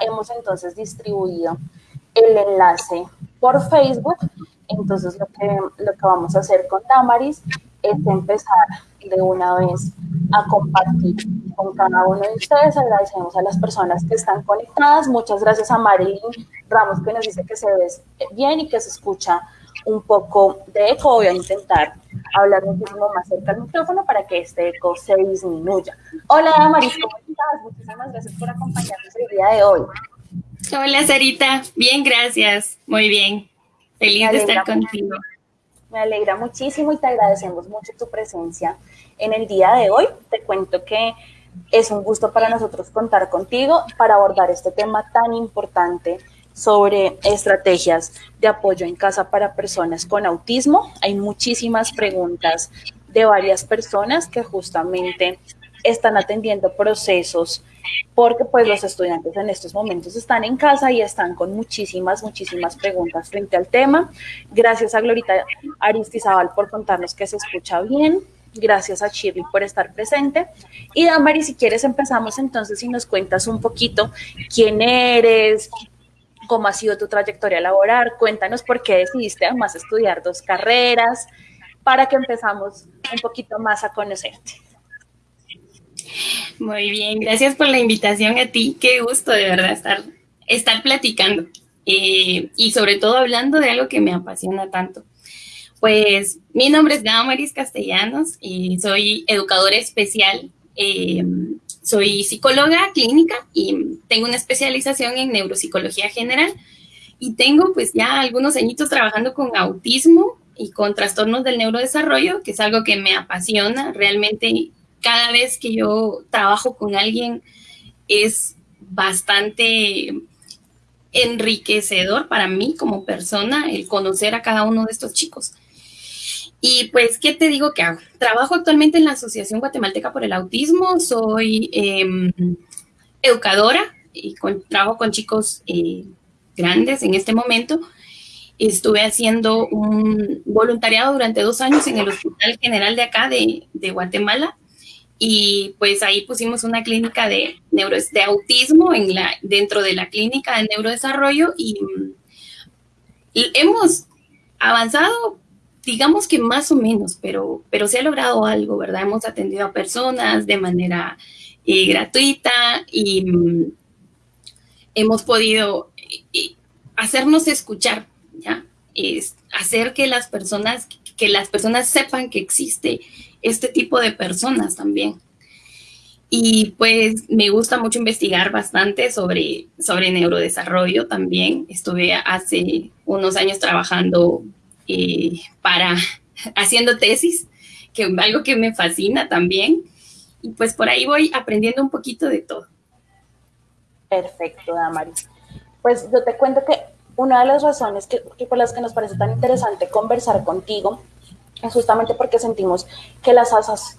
hemos entonces distribuido el enlace por Facebook. Entonces lo que, lo que vamos a hacer con Damaris es empezar de una vez a compartir con cada uno de ustedes. Agradecemos a las personas que están conectadas. Muchas gracias a Marilyn Ramos que nos dice que se ve bien y que se escucha un poco de eco. Voy a intentar hablar muchísimo más cerca del micrófono para que este eco se disminuya. Hola, Damaris, ¿cómo estás? Muchísimas gracias por acompañarnos el día de hoy. Hola, Sarita. Bien, gracias. Muy bien. Feliz de estar contigo. Me alegra muchísimo y te agradecemos mucho tu presencia en el día de hoy. Te cuento que es un gusto para nosotros contar contigo para abordar este tema tan importante sobre estrategias de apoyo en casa para personas con autismo. Hay muchísimas preguntas de varias personas que justamente están atendiendo procesos porque pues los estudiantes en estos momentos están en casa y están con muchísimas, muchísimas preguntas frente al tema. Gracias a Glorita Aristizabal por contarnos que se escucha bien. Gracias a Shirley por estar presente. Y Damari, si quieres empezamos entonces y nos cuentas un poquito quién eres, cómo ha sido tu trayectoria laboral, cuéntanos por qué decidiste además estudiar dos carreras, para que empezamos un poquito más a conocerte. Muy bien, gracias por la invitación a ti, qué gusto de verdad estar, estar platicando eh, y sobre todo hablando de algo que me apasiona tanto. Pues mi nombre es Gamaris Castellanos y soy educadora especial eh, soy psicóloga clínica y tengo una especialización en neuropsicología general y tengo pues ya algunos añitos trabajando con autismo y con trastornos del neurodesarrollo, que es algo que me apasiona. Realmente cada vez que yo trabajo con alguien es bastante enriquecedor para mí como persona el conocer a cada uno de estos chicos. Y pues, ¿qué te digo que hago? Trabajo actualmente en la Asociación Guatemalteca por el Autismo, soy em, educadora y trabajo con chicos eh, grandes en este momento. Estuve haciendo un voluntariado durante dos años en el Hospital General de acá de, Guatemala y pues ahí pusimos una clínica de, neuro, de autismo en la, dentro de la clínica de neurodesarrollo y hemos avanzado digamos que más o menos, pero, pero se ha logrado algo, ¿verdad? Hemos atendido a personas de manera eh, gratuita y mm, hemos podido eh, hacernos escuchar, ¿ya? Hacer que las personas, que las personas sepan que existe este tipo de personas también. Y pues me gusta mucho investigar bastante sobre, sobre neurodesarrollo también. Estuve hace unos años trabajando eh, para haciendo tesis, que algo que me fascina también. Y pues por ahí voy aprendiendo un poquito de todo. Perfecto, Damaris. Pues yo te cuento que una de las razones que, por las que nos parece tan interesante conversar contigo es justamente porque sentimos que las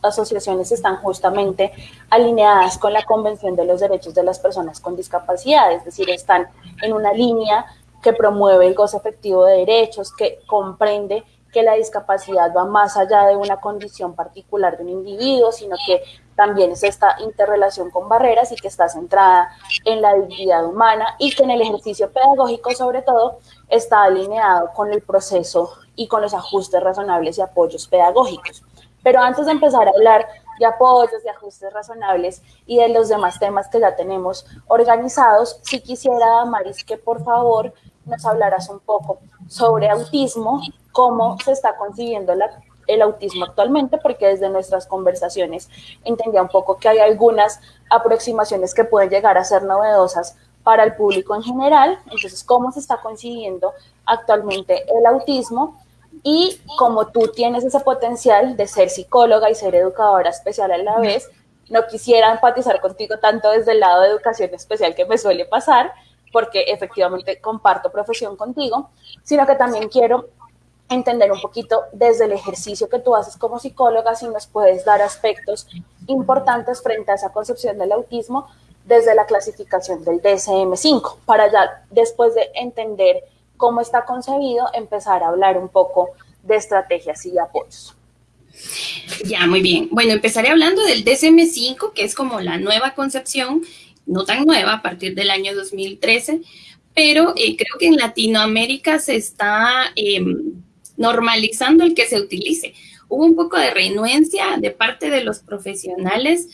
asociaciones están justamente alineadas con la Convención de los Derechos de las Personas con Discapacidad, es decir, están en una línea que promueve el goce efectivo de derechos, que comprende que la discapacidad va más allá de una condición particular de un individuo, sino que también es esta interrelación con barreras y que está centrada en la dignidad humana y que en el ejercicio pedagógico sobre todo está alineado con el proceso y con los ajustes razonables y apoyos pedagógicos. Pero antes de empezar a hablar de apoyos, de ajustes razonables y de los demás temas que ya tenemos organizados, sí quisiera, Maris, que por favor nos hablarás un poco sobre autismo, cómo se está concibiendo el autismo actualmente, porque desde nuestras conversaciones entendía un poco que hay algunas aproximaciones que pueden llegar a ser novedosas para el público en general. Entonces, cómo se está concibiendo actualmente el autismo y como tú tienes ese potencial de ser psicóloga y ser educadora especial a la vez, no quisiera empatizar contigo tanto desde el lado de educación especial que me suele pasar, porque efectivamente comparto profesión contigo, sino que también quiero entender un poquito desde el ejercicio que tú haces como psicóloga, si nos puedes dar aspectos importantes frente a esa concepción del autismo desde la clasificación del DSM-5, para ya después de entender cómo está concebido, empezar a hablar un poco de estrategias y apoyos. Ya, muy bien. Bueno, empezaré hablando del DSM-5, que es como la nueva concepción no tan nueva, a partir del año 2013, pero eh, creo que en Latinoamérica se está em, normalizando el que se utilice. Hubo un poco de renuencia de parte de los profesionales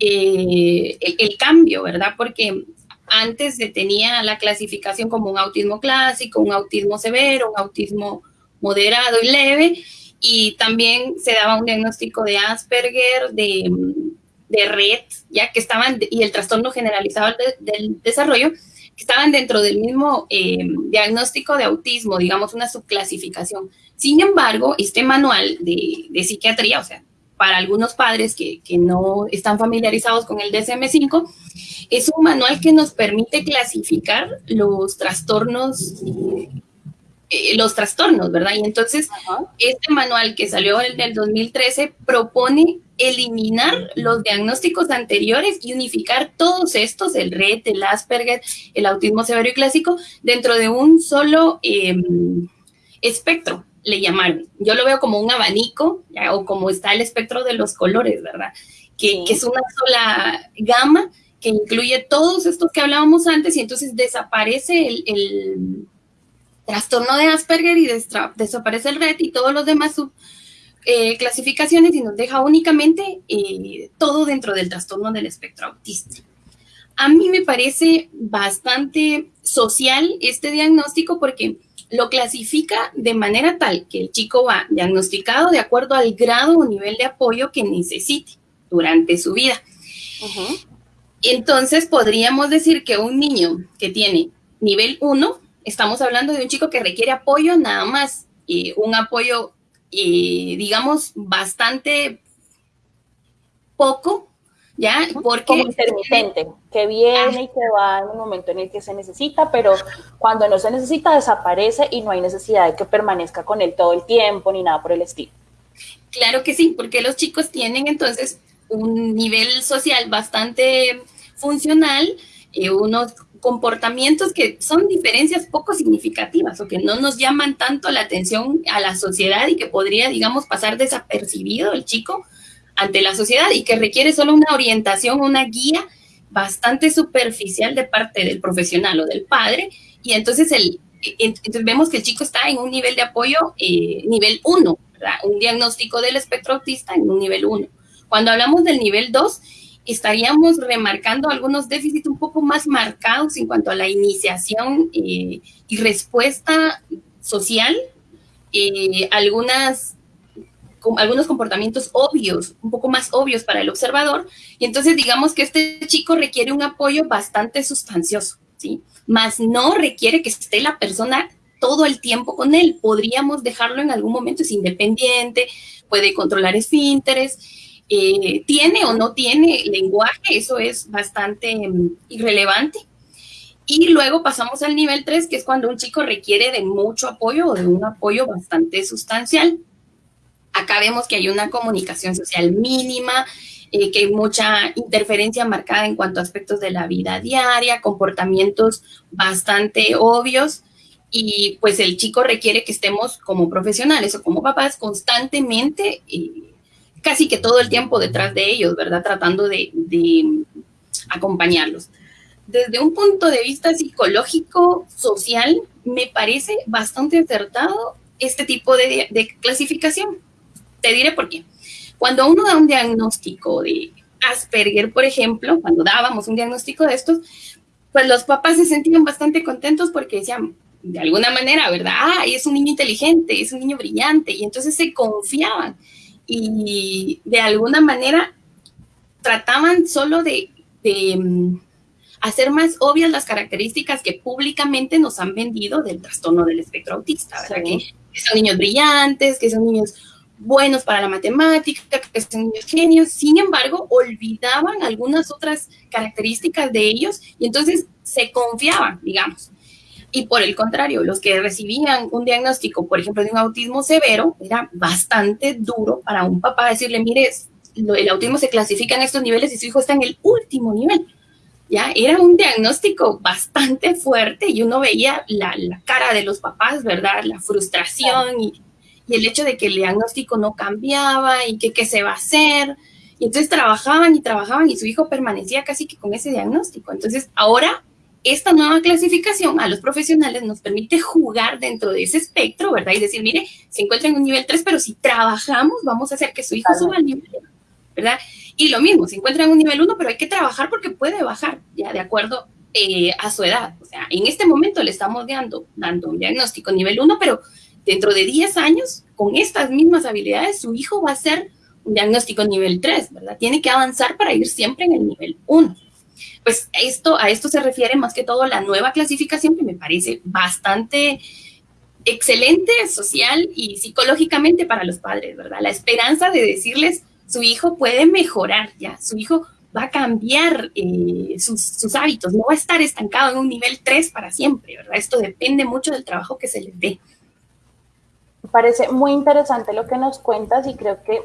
eh, el, cambio, ¿verdad? Porque antes se tenía la clasificación como un autismo clásico, un autismo severo, un autismo moderado y leve, y también se daba un diagnóstico de Asperger, de, de red, ya que estaban, y el trastorno generalizado del desarrollo, que estaban dentro del mismo eh, diagnóstico de autismo, digamos, una subclasificación. Sin embargo, este manual de, de psiquiatría, o sea, para algunos padres que, que, no están familiarizados con el DSM-5, es un manual que nos permite clasificar los trastornos, eh, los trastornos, ¿verdad? Y entonces, este manual que salió en el 2013 propone eliminar los diagnósticos anteriores y unificar todos estos, el RED, el Asperger, el autismo severo y clásico, dentro de un solo em, espectro, le llamaron. Yo lo veo como un abanico, o como está el espectro de los colores, ¿verdad? Que, es una sola gama que incluye todos estos que hablábamos antes y entonces desaparece el, trastorno de Asperger y desaparece el RED y todos los demás sub, eh, clasificaciones y nos deja únicamente eh, todo dentro del trastorno del espectro autista. A mí me parece bastante social este diagnóstico porque lo clasifica de manera tal que el chico va diagnosticado de acuerdo al grado o nivel de apoyo que necesite durante su vida. Entonces podríamos decir que un niño que tiene nivel 1, estamos hablando de un chico que requiere apoyo nada más, y un apoyo, digamos, bastante poco ¿ya? Porque como intermitente, que viene y que va en un momento en el que se necesita, pero cuando no se necesita desaparece y no hay necesidad de que permanezca con él todo el tiempo ni nada por el estilo. Claro que sí, porque los chicos tienen entonces un nivel social bastante funcional, y unos comportamientos que son diferencias poco significativas o que no nos llaman tanto la atención a la sociedad y que podría, digamos, pasar desapercibido el chico, ante la sociedad y que requiere solo una orientación, una guía bastante superficial de parte del profesional o del padre. Y entonces, el, entonces vemos que el chico está en un nivel de apoyo eh, nivel 1, un diagnóstico del espectro autista en un nivel 1. Cuando hablamos del nivel 2, estaríamos remarcando algunos déficits un poco más marcados en cuanto a la iniciación eh, y respuesta social, eh, algunas algunos comportamientos obvios, un poco más obvios para el observador, y entonces digamos que este chico requiere un apoyo bastante sustancioso, ¿sí? Más no requiere que esté la persona todo el tiempo con él, podríamos dejarlo en algún momento, es independiente, puede controlar esfínteres, eh, tiene o no tiene lenguaje, eso es bastante mm, irrelevante. Y luego pasamos al nivel 3, que es cuando un chico requiere de mucho apoyo o de un apoyo bastante sustancial. Acá vemos que hay una comunicación social mínima, eh, que hay mucha interferencia marcada en cuanto a aspectos de la vida diaria, comportamientos bastante obvios y pues el chico requiere que estemos como profesionales o como papás constantemente, eh, casi que todo el tiempo detrás de ellos, ¿verdad? Tratando de, acompañarlos. Desde un punto de vista psicológico, social, me parece bastante acertado este tipo de, de clasificación. Te diré por qué. Cuando uno da un diagnóstico de Asperger, por ejemplo, cuando dábamos un diagnóstico de estos, pues los papás se sentían bastante contentos porque decían, de alguna manera, ¿verdad? Ah, es un niño inteligente, es un niño brillante, y entonces se confiaban y de alguna manera trataban solo de, mm, hacer más obvias las características que públicamente nos han vendido del trastorno del espectro autista, ¿verdad? que, son niños brillantes, que son niños buenos para la matemática, que son niños genios, sin embargo, olvidaban algunas otras características de ellos y entonces se confiaban, digamos. Y por el contrario, los que recibían un diagnóstico, por ejemplo, de un autismo severo, era bastante duro para un papá decirle, mire, el autismo se clasifica en estos niveles y su hijo está en el último nivel. Ya era un diagnóstico bastante fuerte y uno veía la, la cara de los papás, ¿verdad? La frustración y el hecho de que el diagnóstico no cambiaba y que qué se va a hacer. Y entonces trabajaban y trabajaban y su hijo permanecía casi que con ese diagnóstico. Entonces ahora esta nueva clasificación a los profesionales nos permite jugar dentro de ese espectro, ¿verdad? Y decir, mire, se encuentra en un nivel 3, pero si trabajamos, vamos a hacer que su hijo suba al nivel 1, ¿verdad? Y lo mismo, se encuentra en un nivel 1, pero hay que trabajar porque puede bajar, ya de acuerdo eh, a su edad. O sea, en este momento le estamos dando, dando un diagnóstico nivel 1, pero dentro de 10 años, con estas mismas habilidades, su hijo va a ser un diagnóstico nivel 3, ¿verdad? Tiene que avanzar para ir siempre en el nivel 1 pues esto, a esto se refiere más que todo la nueva clasificación que me parece bastante excelente social y psicológicamente para los padres, ¿verdad? La esperanza de decirles, su hijo puede mejorar, ya, su hijo va a cambiar eh, sus, hábitos, no va a estar estancado en un nivel 3 para siempre, ¿verdad? Esto depende mucho del trabajo que se les dé. Me parece muy interesante lo que nos cuentas y creo que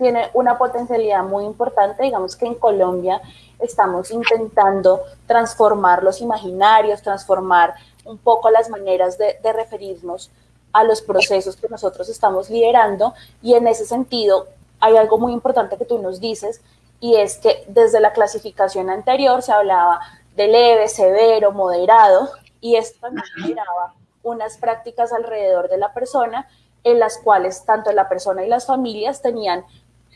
tiene una potencialidad muy importante, digamos que en Colombia estamos intentando transformar los imaginarios, transformar un poco las maneras de, referirnos a los procesos que nosotros estamos liderando. Y en ese sentido hay algo muy importante que tú nos dices y es que desde la clasificación anterior se hablaba de leve, severo, moderado y esto también generaba unas prácticas alrededor de la persona en las cuales tanto la persona y las familias tenían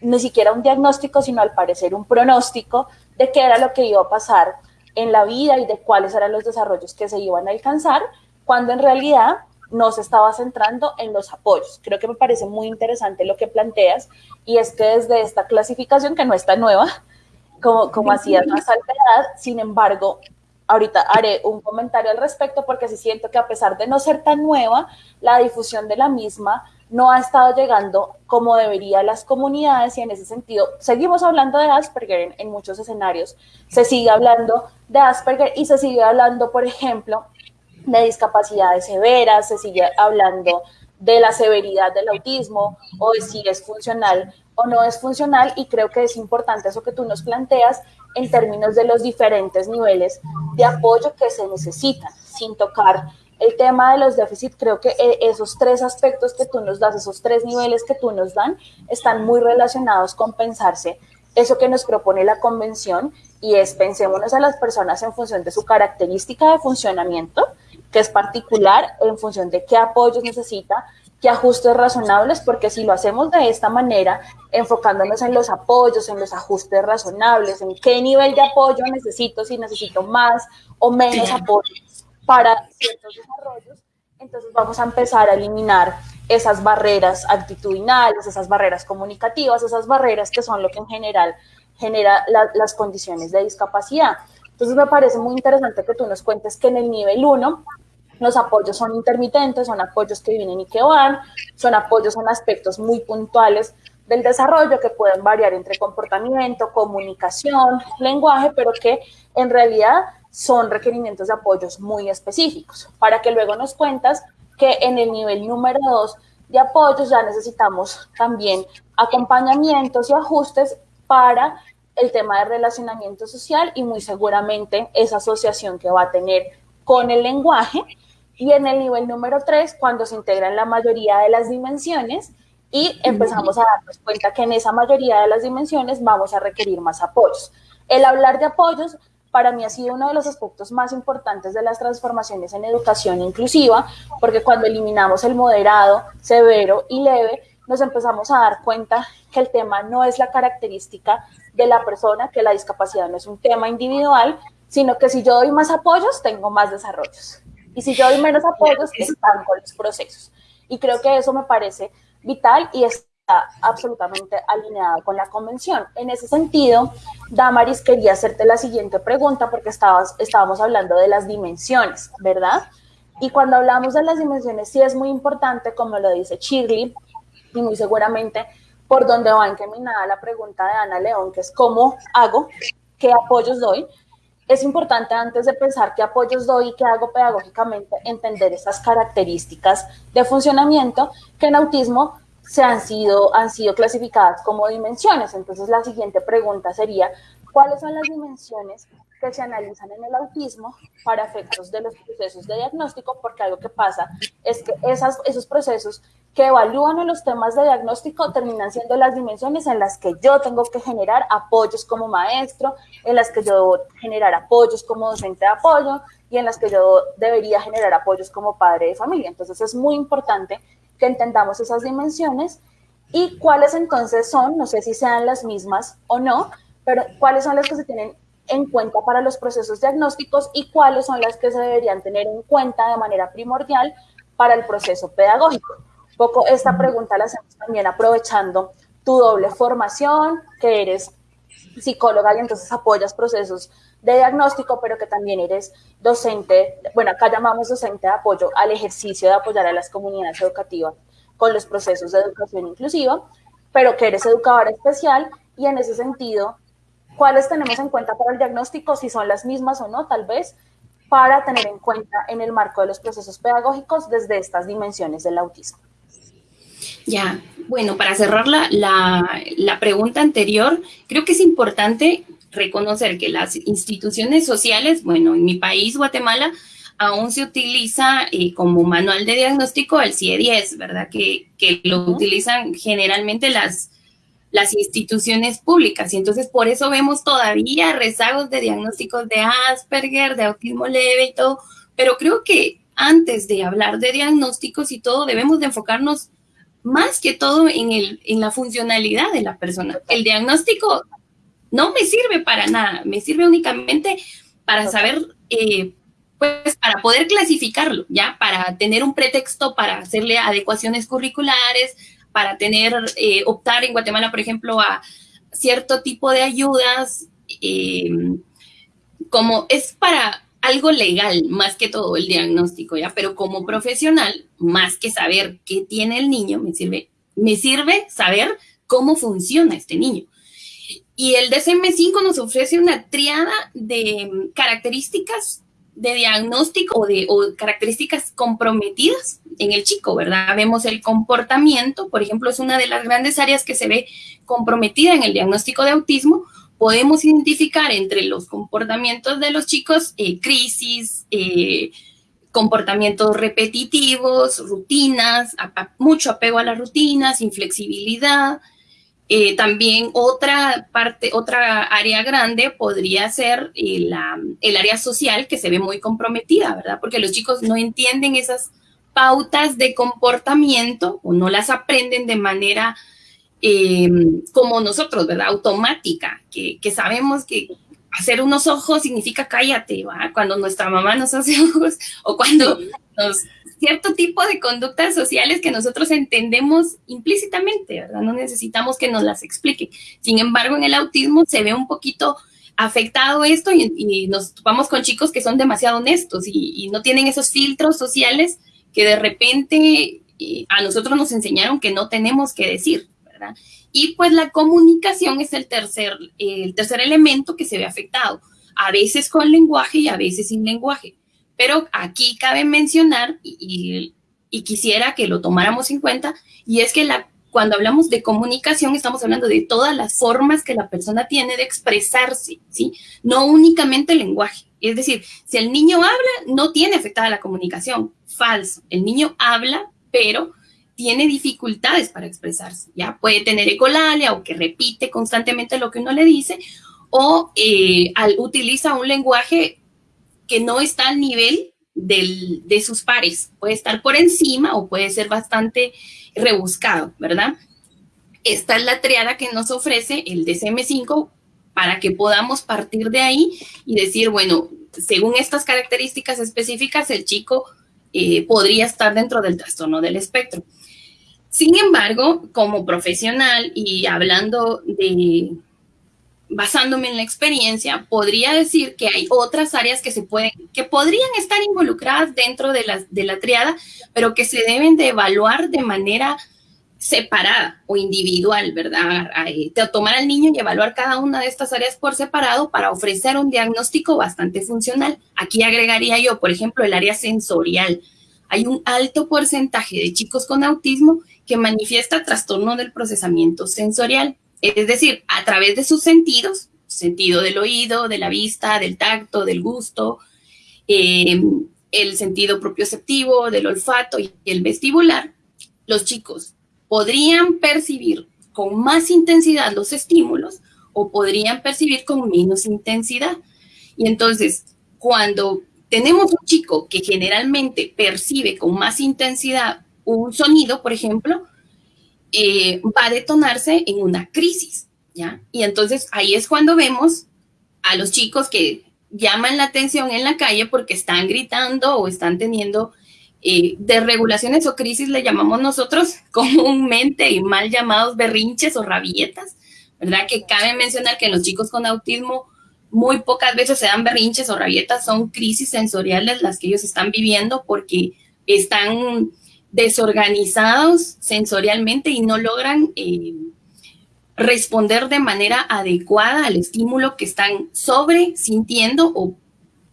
ni siquiera un diagnóstico, sino al parecer un pronóstico de qué era lo que iba a pasar en la vida y de cuáles eran los desarrollos que se iban a alcanzar, cuando en realidad no se estaba centrando en los apoyos. Creo que me parece muy interesante lo que planteas y es que desde esta clasificación, que no está nueva, como, como hacías más edad, sin embargo, ahorita haré un comentario al respecto porque sí siento que a pesar de no ser tan nueva, la difusión de la misma no ha estado llegando como debería a las comunidades y en ese sentido seguimos hablando de Asperger en, muchos escenarios. Se sigue hablando de Asperger y se sigue hablando, por ejemplo, de discapacidades severas, se sigue hablando de la severidad del autismo o de si es funcional o no es funcional y creo que es importante eso que tú nos planteas en términos de los diferentes niveles de apoyo que se necesitan, sin tocar el tema de los déficits, creo que eh, esos tres aspectos que tú nos das, esos tres niveles que tú nos dan, están muy relacionados con pensarse eso que nos propone la convención y es pensémonos a las personas en función de su característica de funcionamiento, que es particular en función de qué apoyos necesita, qué ajustes razonables, porque si lo hacemos de esta manera, enfocándonos en los apoyos, en los ajustes razonables, en qué nivel de apoyo necesito, si necesito más o menos apoyo, para ciertos desarrollos, entonces vamos a empezar a eliminar esas barreras actitudinales, esas barreras comunicativas, esas barreras que son lo que en general genera las condiciones de discapacidad. Entonces me parece muy interesante que tú nos cuentes que en el nivel 1 los apoyos son intermitentes, son apoyos que vienen y que van, son apoyos en aspectos muy puntuales del desarrollo que pueden variar entre comportamiento, comunicación, lenguaje, pero que en realidad son requerimientos de apoyos muy específicos, para que luego nos cuentas que en el nivel número dos de apoyos ya necesitamos también acompañamientos y ajustes para el tema de relacionamiento social y muy seguramente esa asociación que va a tener con el lenguaje. Y en el nivel número tres, cuando se integran la mayoría de las dimensiones y empezamos a darnos cuenta que en esa mayoría de las dimensiones vamos a requerir más apoyos. El hablar de apoyos para mí ha sido uno de los aspectos más importantes de las transformaciones en educación inclusiva, porque cuando eliminamos el moderado, severo y leve, nos empezamos a dar cuenta que el tema no es la característica de la persona, que la discapacidad no es un tema individual, sino que si yo doy más apoyos, tengo más desarrollos. Y si yo doy menos apoyos, están con los procesos. Y creo que eso me parece vital y es absolutamente alineado con la convención. En ese sentido, Damaris, quería hacerte la siguiente pregunta porque estabas, estábamos hablando de las dimensiones, ¿verdad? Y cuando hablamos de las dimensiones, sí es muy importante, como lo dice Shirley, y muy seguramente por donde va encaminada la pregunta de Ana León, que es cómo hago, qué apoyos doy. Es importante antes de pensar qué apoyos doy y qué hago pedagógicamente, entender esas características de funcionamiento que en autismo se han sido, han sido clasificadas como dimensiones. Entonces la siguiente pregunta sería, ¿cuáles son las dimensiones que se analizan en el autismo para efectos de los procesos de diagnóstico? Porque algo que pasa es que esos procesos que evalúan los temas de diagnóstico terminan siendo las dimensiones en las que yo tengo que generar apoyos como maestro, en las que yo debo generar apoyos como docente de apoyo y en las que yo debería generar apoyos como padre de familia. Entonces es muy importante que entendamos esas dimensiones y cuáles entonces son, no sé si sean las mismas o no, pero cuáles son las que se tienen en cuenta para los procesos diagnósticos y cuáles son las que se deberían tener en cuenta de manera primordial para el proceso pedagógico. Un poco esta pregunta la hacemos también aprovechando tu doble formación, que eres psicóloga y entonces apoyas procesos de diagnóstico, pero que también eres docente, bueno, acá llamamos docente de apoyo al ejercicio de apoyar a las comunidades educativas con los procesos de educación inclusiva, pero que eres educadora especial y en ese sentido, ¿cuáles tenemos en cuenta para el diagnóstico? Si son las mismas o no, tal vez, para tener en cuenta en el marco de los procesos pedagógicos desde estas dimensiones del autismo. Ya, bueno, para cerrar la, la, pregunta anterior, creo que es importante reconocer que las instituciones sociales, bueno, en mi país, Guatemala, aún se utiliza eh, como manual de diagnóstico el CIE-10, ¿verdad? Que, que lo utilizan generalmente las, las instituciones públicas y entonces por eso vemos todavía rezagos de diagnósticos de Asperger, de autismo leve y todo, pero creo que antes de hablar de diagnósticos y todo debemos de enfocarnos más que todo en, el, en la funcionalidad de la persona. El diagnóstico no me sirve para nada, me sirve únicamente para saber, eh, pues para poder clasificarlo, ¿ya? Para tener un pretexto para hacerle adecuaciones curriculares, para tener, eh, optar en Guatemala, por ejemplo, a cierto tipo de ayudas, eh, como es para algo legal más que todo el diagnóstico, ¿ya? Pero como profesional, más que saber qué tiene el niño, me sirve, me sirve saber cómo funciona este niño. Y el DSM-5 nos ofrece una triada de características de diagnóstico o de características comprometidas en el chico, ¿verdad? Vemos el comportamiento, por ejemplo, es una de las grandes áreas que se ve comprometida en el diagnóstico de autismo, podemos identificar entre los comportamientos de los chicos eh, crisis, eh, comportamientos repetitivos, rutinas, mucho apego a las rutinas, inflexibilidad. Eh, también otra parte, otra área grande podría ser el área social que se ve muy comprometida, ¿verdad? Porque los chicos no entienden esas pautas de comportamiento o no las aprenden de manera eh, como nosotros, ¿verdad? Automática, que, sabemos que hacer unos ojos significa cállate, ¿va? Cuando nuestra mamá nos hace ojos o cuando nos... cierto tipo de conductas sociales que nosotros entendemos implícitamente, ¿verdad? No necesitamos que nos las explique. Sin embargo, en el autismo se ve un poquito afectado esto y, nos topamos con chicos que son demasiado honestos y, y no tienen esos filtros sociales que de repente eh, a nosotros nos enseñaron que no tenemos que decir. Y pues la comunicación es el tercer, el tercer elemento que se ve afectado, a veces con lenguaje y a veces sin lenguaje. Pero aquí cabe mencionar, y, quisiera que lo tomáramos en cuenta, y es que cuando hablamos de comunicación estamos hablando de todas las formas que la persona tiene de expresarse, ¿sí? No únicamente el lenguaje. Es decir, si el niño habla, no tiene afectada la comunicación. Falso. El niño habla, pero tiene dificultades para expresarse, ¿ya? Puede tener ecolalia o que repite constantemente lo que uno le dice o eh, utiliza un lenguaje no está al nivel de sus pares. Puede estar por encima o puede ser bastante rebuscado, ¿verdad? Esta es la triada que nos ofrece el DSM-5 para que podamos partir de ahí y decir, bueno, según estas características específicas, el chico eh, podría estar dentro del trastorno del espectro. Sin embargo, como profesional y hablando de, basándome en la experiencia, podría decir que hay otras áreas que se pueden, que podrían estar involucradas dentro de la, de la triada, pero que se deben de evaluar de manera separada o individual, ¿verdad? Tomar al niño y evaluar cada una de estas áreas por separado para ofrecer un diagnóstico bastante funcional. Aquí agregaría yo, por ejemplo, el área sensorial. Hay un alto porcentaje de chicos con autismo que manifiesta trastorno del procesamiento sensorial, es decir, a través de sus sentidos, sentido del oído, de la vista, del tacto, del gusto, eh, el sentido propioceptivo, del olfato y el vestibular, los chicos podrían percibir con más intensidad los estímulos o podrían percibir con menos intensidad. Y entonces, cuando tenemos un chico que generalmente percibe con más intensidad un sonido, por ejemplo, eh, va a detonarse en una crisis, ¿ya? Y entonces ahí es cuando vemos a los chicos que llaman la atención en la calle porque están gritando o están teniendo eh, desregulaciones o crisis, le llamamos nosotros comúnmente y mal llamados berrinches o rabietas, ¿verdad? Que cabe mencionar que los chicos con autismo muy pocas veces se dan berrinches o rabietas, son crisis sensoriales las que ellos están viviendo porque están desorganizados sensorialmente y no logran eh, responder de manera adecuada al estímulo que están sobre sintiendo o,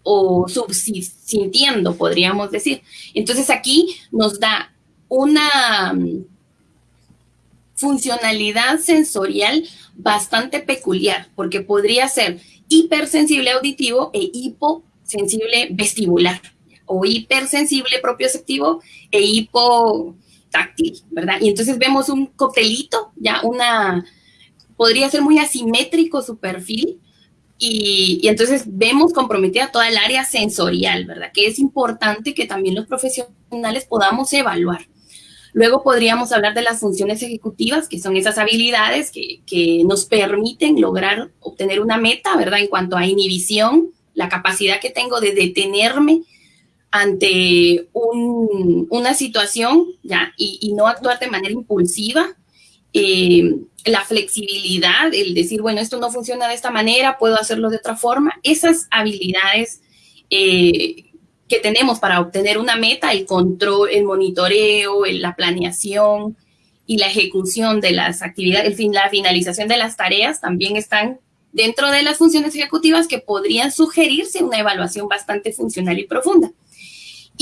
o subsintiendo, podríamos decir. Entonces aquí nos da una mm, funcionalidad sensorial bastante peculiar, porque podría ser hipersensible auditivo e hiposensible vestibular o hipersensible propioceptivo e hipotáctil, ¿verdad? Y entonces vemos un coctelito, ya una, podría ser muy asimétrico su perfil, y, y, entonces vemos comprometida toda el área sensorial, ¿verdad? Que es importante que también los profesionales podamos evaluar. Luego podríamos hablar de las funciones ejecutivas, que son esas habilidades que, que nos permiten lograr obtener una meta, ¿verdad? En cuanto a inhibición, la capacidad que tengo de detenerme ante una situación ¿ya? Y, no actuar de manera impulsiva. Eh, la flexibilidad, el decir, bueno, esto no funciona de esta manera, puedo hacerlo de otra forma. Esas habilidades eh, que tenemos para obtener una meta, el control, el monitoreo, la planeación y la ejecución de las actividades, el fin, la finalización de las tareas también están dentro de las funciones ejecutivas que podrían sugerirse una evaluación bastante funcional y profunda.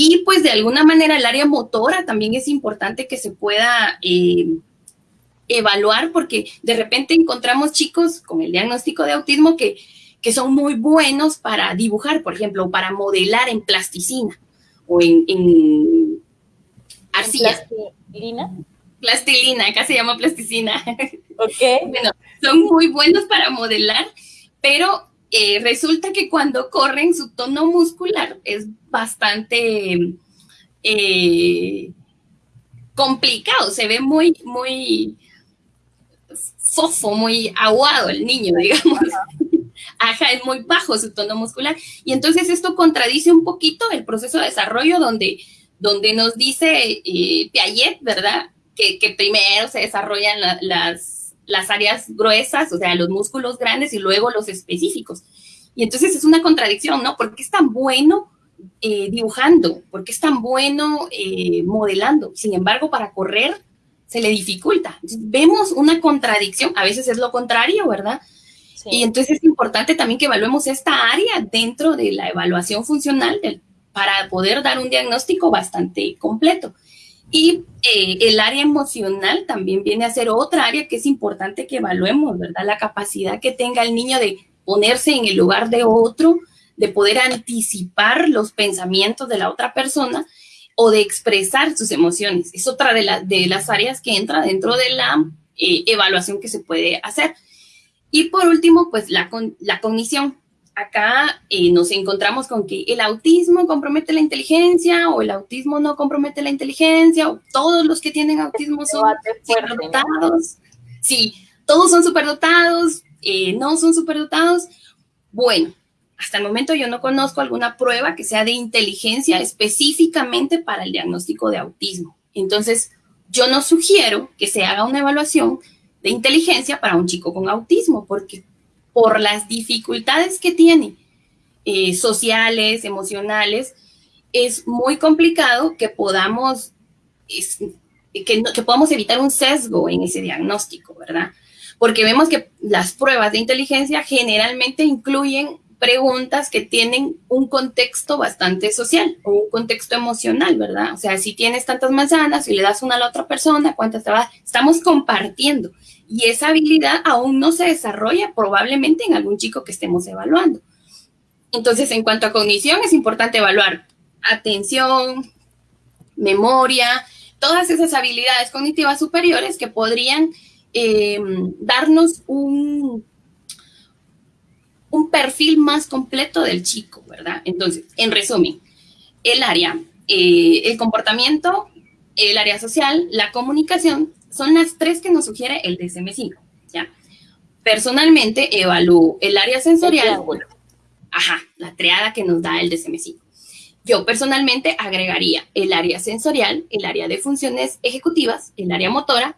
Y pues de alguna manera el área motora también es importante que se pueda eh, evaluar porque de repente encontramos chicos con el diagnóstico de autismo que, que son muy buenos para dibujar, por ejemplo, o para modelar en plasticina o en, en arcilla. ¿Plastilina? Plastilina, acá se llama plasticina. Ok. bueno, son muy buenos para modelar, pero eh, resulta que cuando corren su tono muscular es bastante eh, complicado, se ve muy, muy fofo, muy aguado el niño, digamos. Ajá, es muy bajo su tono muscular. Y entonces esto contradice un poquito el proceso de desarrollo donde, donde nos dice eh, Piaget, ¿verdad? Que, que, primero se desarrollan las las áreas gruesas, o sea, los músculos grandes y luego los específicos. Y entonces es una contradicción, ¿no? ¿Por qué es tan bueno eh, dibujando? ¿Por qué es tan bueno eh, modelando? Sin embargo, para correr se le dificulta. vemos una contradicción, a veces es lo contrario, ¿verdad? Y entonces es importante también que evaluemos esta área dentro de la evaluación funcional para poder dar un diagnóstico bastante completo. Y eh, el área emocional también viene a ser otra área que es importante que evaluemos, ¿verdad? La capacidad que tenga el niño de ponerse en el lugar de otro, de poder anticipar los pensamientos de la otra persona o de expresar sus emociones. Es otra de, las áreas que entra dentro de la eh, evaluación que se puede hacer. Y por último, pues la, la cognición acá eh, nos encontramos con que el autismo compromete la inteligencia o el autismo no compromete la inteligencia o todos los que tienen autismo son superdotados. Sí, todos son superdotados, eh, no son superdotados. Bueno, hasta el momento yo no conozco alguna prueba que sea de inteligencia específicamente para el diagnóstico de autismo. Entonces, yo no sugiero que se haga una evaluación de inteligencia para un chico con autismo, porque por las dificultades que tiene eh, sociales, emocionales, es muy complicado que podamos, que, podamos evitar un sesgo en ese diagnóstico, ¿verdad? Porque vemos que las pruebas de inteligencia generalmente incluyen preguntas que tienen un contexto bastante social o un contexto emocional, ¿verdad? O sea, si tienes tantas manzanas y le das una a la otra persona, ¿cuántas te va? Estamos compartiendo y esa habilidad aún no se desarrolla probablemente en algún chico que estemos evaluando. Entonces, en cuanto a cognición, es importante evaluar atención, memoria, todas esas habilidades cognitivas superiores que podrían em, darnos un, un perfil más completo del chico, ¿verdad? Entonces, en resumen, el área, eh, el comportamiento, el área social, la comunicación, son las tres que nos sugiere el DSM-5, ¿ya? Personalmente evalúo el área sensorial, ajá, la triada que nos da el DSM-5. Yo personalmente agregaría el área sensorial, el área de funciones ejecutivas, el área motora,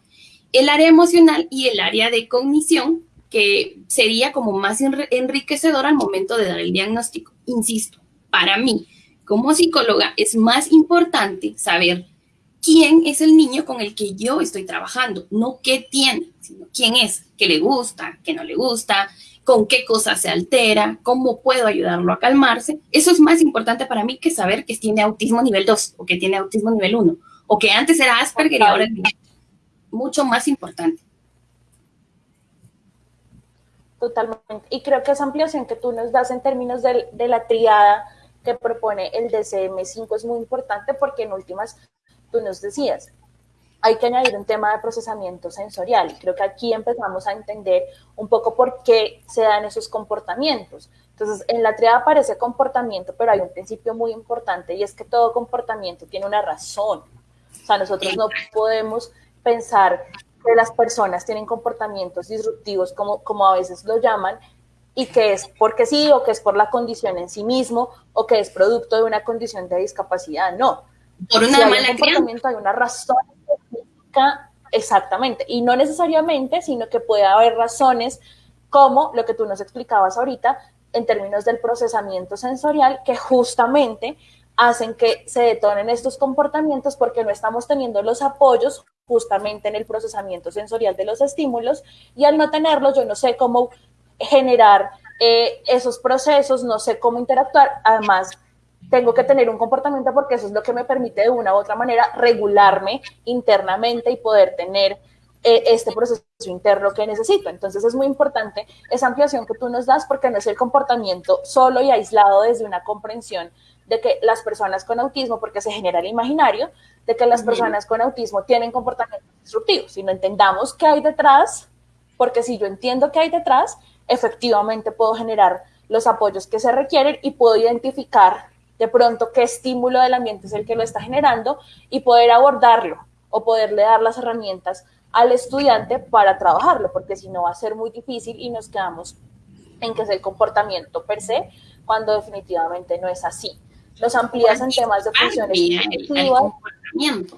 el área emocional y el área de cognición, que sería como más enriquecedor al momento de dar el diagnóstico. Insisto, para mí, como psicóloga, es más importante saber quién es el niño con el que yo estoy trabajando, no qué tiene, sino quién es, qué le gusta, qué no le gusta, con qué cosas se altera, cómo puedo ayudarlo a calmarse. Eso es más importante para mí que saber que tiene autismo nivel 2 o que tiene autismo nivel 1 o que antes era Asperger y ahora es mucho más importante. Totalmente. Y creo que esa ampliación que tú nos das en términos de, de la triada que propone el DCM5 es muy importante porque en últimas, tú nos decías, hay que añadir un tema de procesamiento sensorial. Creo que aquí empezamos a entender un poco por qué se dan esos comportamientos. Entonces, en la triada aparece comportamiento, pero hay un principio muy importante y es que todo comportamiento tiene una razón. O sea, nosotros no podemos pensar que las personas tienen comportamientos disruptivos, como, como a veces lo llaman, y que es porque sí, o que es por la condición en sí mismo, o que es producto de una condición de discapacidad. No. Por una mala comportamiento, hay una razón exactamente, y no necesariamente, sino que puede haber razones como lo que tú nos explicabas ahorita en términos del procesamiento sensorial, que justamente hacen que se detonen estos comportamientos porque no estamos teniendo los apoyos justamente en el procesamiento sensorial de los estímulos. Y al no tenerlos yo no sé cómo generar eh, esos procesos, no sé cómo interactuar, además tengo que tener un comportamiento porque eso es lo que me permite de una u otra manera regularme internamente y poder tener eh, este proceso interno que necesito. Entonces es muy importante esa ampliación que tú nos das porque no es el comportamiento solo y aislado desde una comprensión de que las personas con autismo, porque se genera el imaginario, de que las personas con autismo tienen comportamientos disruptivos, sino entendamos qué hay detrás, porque si yo entiendo qué hay detrás, efectivamente puedo generar los apoyos que se requieren y puedo identificar de pronto qué estímulo del ambiente es el que lo está generando y poder abordarlo o poderle dar las herramientas al estudiante para trabajarlo, porque si no va a ser muy difícil y nos quedamos en que es el comportamiento per se, cuando definitivamente no es así. Los amplías en temas de funciones comportamiento.